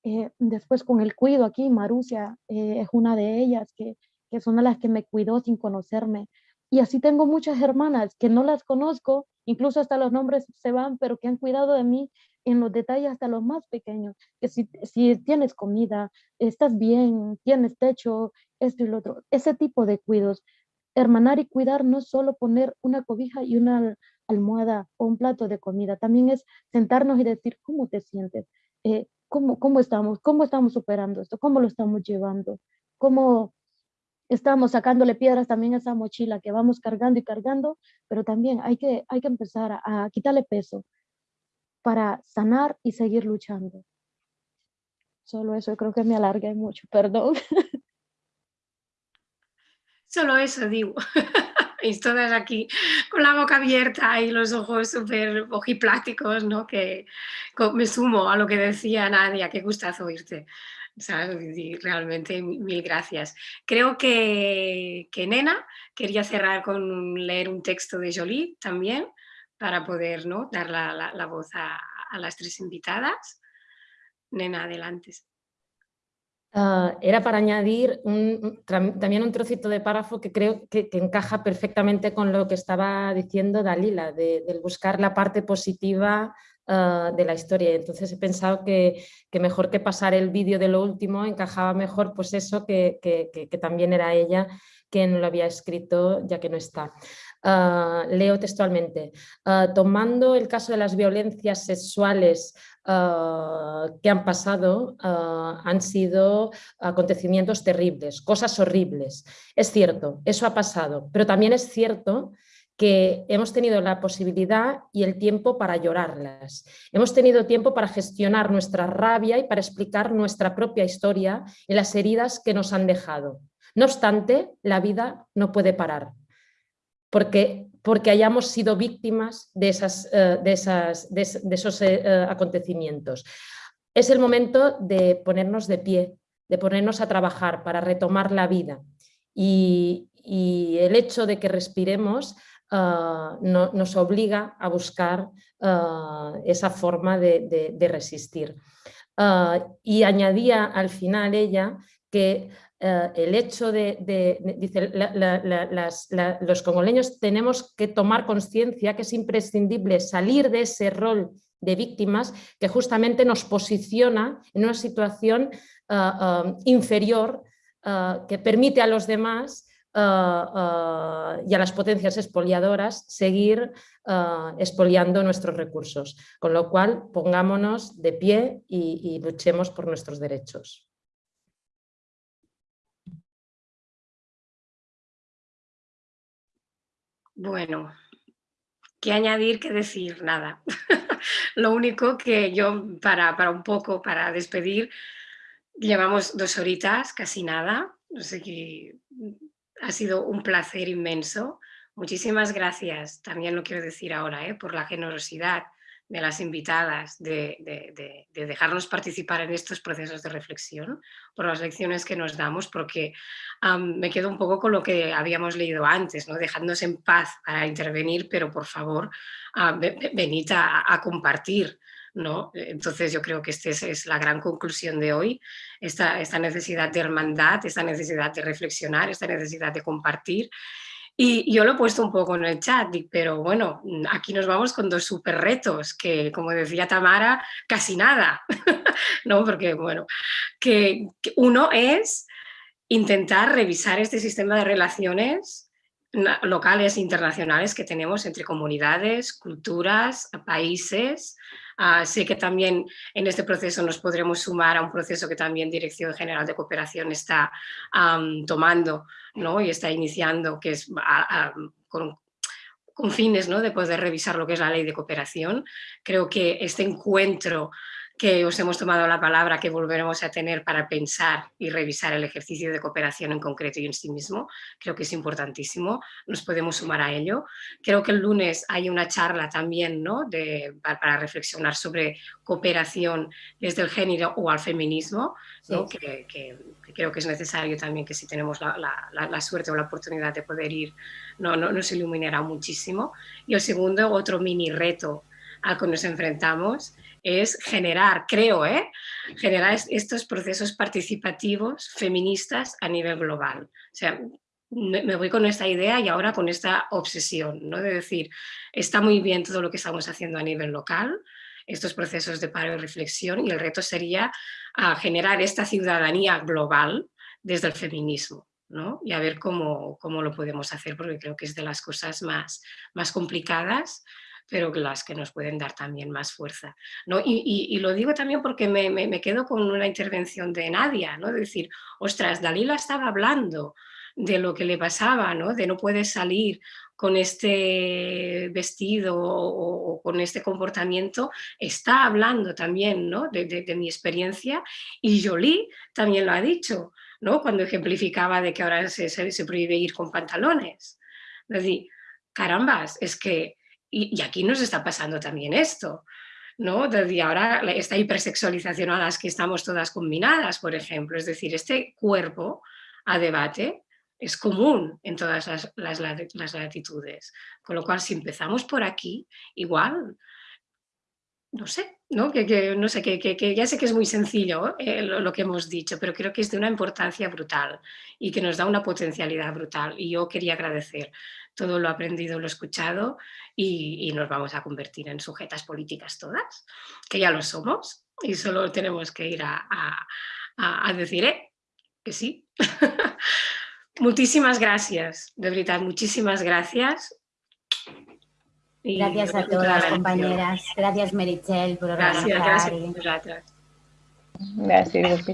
Eh, después con el cuido aquí, Marucia eh, es una de ellas, que, que son las que me cuidó sin conocerme. Y así tengo muchas hermanas que no las conozco, incluso hasta los nombres se van, pero que han cuidado de mí en los detalles hasta los más pequeños, que si, si tienes comida, estás bien, tienes techo, esto y lo otro, ese tipo de cuidos. Hermanar y cuidar no es solo poner una cobija y una almohada o un plato de comida, también es sentarnos y decir, ¿cómo te sientes? Eh, ¿cómo, ¿Cómo estamos? ¿Cómo estamos superando esto? ¿Cómo lo estamos llevando? ¿Cómo estamos sacándole piedras también a esa mochila que vamos cargando y cargando? Pero también hay que, hay que empezar a, a quitarle peso, para sanar y seguir luchando. Solo eso, creo que me alargué mucho, perdón. Solo eso digo. y aquí con la boca abierta y los ojos súper ojipláticos, ¿no? Que me sumo a lo que decía Nadia, qué gustazo oírte. realmente mil gracias. Creo que, que Nena quería cerrar con leer un texto de Jolie también para poder ¿no? dar la, la, voz a, las tres invitadas. Nena, adelante. Uh, era para añadir también un trocito de párrafo que creo que, encaja perfectamente con lo que estaba diciendo Dalila, de, de buscar la parte positiva uh, de la historia. Entonces he pensado que, mejor que pasar el vídeo de lo último, encajaba mejor pues eso que también era ella quien lo había escrito ya que no está. Uh, leo textualmente, uh, tomando el caso de las violencias sexuales uh, que han pasado, han sido acontecimientos terribles, cosas horribles. Es cierto, eso ha pasado, pero también es cierto que hemos tenido la posibilidad y el tiempo para llorarlas. Hemos tenido tiempo para gestionar nuestra rabia y para explicar nuestra propia historia y las heridas que nos han dejado. No obstante, la vida no puede parar porque porque hayamos sido víctimas de, esas, de, esas, de, esos acontecimientos. Es el momento de ponernos de pie, de ponernos a trabajar para retomar la vida y, el hecho de que respiremos nos obliga a buscar esa forma de, resistir. y añadía al final ella que eh, el hecho de, dice, los congoleños tenemos que tomar conciencia que es imprescindible salir de ese rol de víctimas que justamente nos posiciona en una situación eh, eh, inferior que permite a los demás y a las potencias expoliadoras seguir expoliando nuestros recursos. Con lo cual, pongámonos de pie y luchemos por nuestros derechos. Bueno, ¿qué añadir, qué decir? Nada. Lo único que yo, para, para, un poco, para despedir, llevamos dos horitas, casi nada. Sé qué, ha sido un placer inmenso. Muchísimas gracias, también lo quiero decir ahora, ¿eh? por la generosidad de las invitadas, de, dejarnos participar en estos procesos de reflexión, por las lecciones que nos damos, porque me quedo un poco con lo que habíamos leído antes, ¿no? dejándonos en paz para intervenir, pero por favor, venid a, compartir. ¿no? Entonces yo creo que esta es, la gran conclusión de hoy, esta, esta necesidad de hermandad, esta necesidad de reflexionar, esta necesidad de compartir y yo lo he puesto un poco en el chat, pero bueno, aquí nos vamos con dos super retos, que como decía Tamara, casi nada, ¿no? Porque bueno, que, uno es intentar revisar este sistema de relaciones locales e internacionales que tenemos entre comunidades, culturas, países. Ah, sé que también en este proceso nos podremos sumar a un proceso que también Dirección General de Cooperación está tomando ¿no? y está iniciando, que es con, fines ¿no? de poder revisar lo que es la ley de cooperación. Creo que este encuentro que os hemos tomado la palabra que volveremos a tener para pensar y revisar el ejercicio de cooperación en concreto y en sí mismo. Creo que es importantísimo, nos podemos sumar a ello. Creo que el lunes hay una charla también ¿no? de, para reflexionar sobre cooperación desde el género o al feminismo, que, creo que es necesario también que si tenemos la, suerte o la oportunidad de poder ir, no, no, nos iluminará muchísimo. Y el segundo, otro mini reto al que nos enfrentamos es generar, creo, ¿eh? generar estos procesos participativos feministas a nivel global. O sea, me voy con esta idea y ahora con esta obsesión, ¿no? de decir, está muy bien todo lo que estamos haciendo a nivel local, estos procesos de paro y reflexión, y el reto sería generar esta ciudadanía global desde el feminismo. ¿no? y a ver cómo, cómo, lo podemos hacer, porque creo que es de las cosas más, más complicadas, pero las que nos pueden dar también más fuerza. ¿no? Y, lo digo también porque me, quedo con una intervención de Nadia, ¿no? de decir, ostras, Dalila estaba hablando de lo que le pasaba, ¿no? de no puede salir con este vestido o, con este comportamiento, está hablando también ¿no? de, mi experiencia y Jolie también lo ha dicho, ¿no? cuando ejemplificaba de que ahora se, se, prohíbe ir con pantalones. Es decir, carambas, es que y, aquí nos está pasando también esto, ¿no? Desde ahora esta hipersexualización a las que estamos todas combinadas, por ejemplo, es decir, este cuerpo a debate es común en todas las, latitudes, con lo cual si empezamos por aquí, igual, no sé, ¿no? Que, no sé, que, que, ya sé que es muy sencillo eh, lo, que hemos dicho, pero creo que es de una importancia brutal y que nos da una potencialidad brutal y yo quería agradecer todo lo aprendido, lo escuchado y, nos vamos a convertir en sujetas políticas todas, que ya lo somos y solo tenemos que ir a, decir eh, que sí. muchísimas gracias, de verdad, muchísimas gracias. gracias a todas, compañeras. Gracias, Merichel, por organizar. Gracias, gracias. Gracias.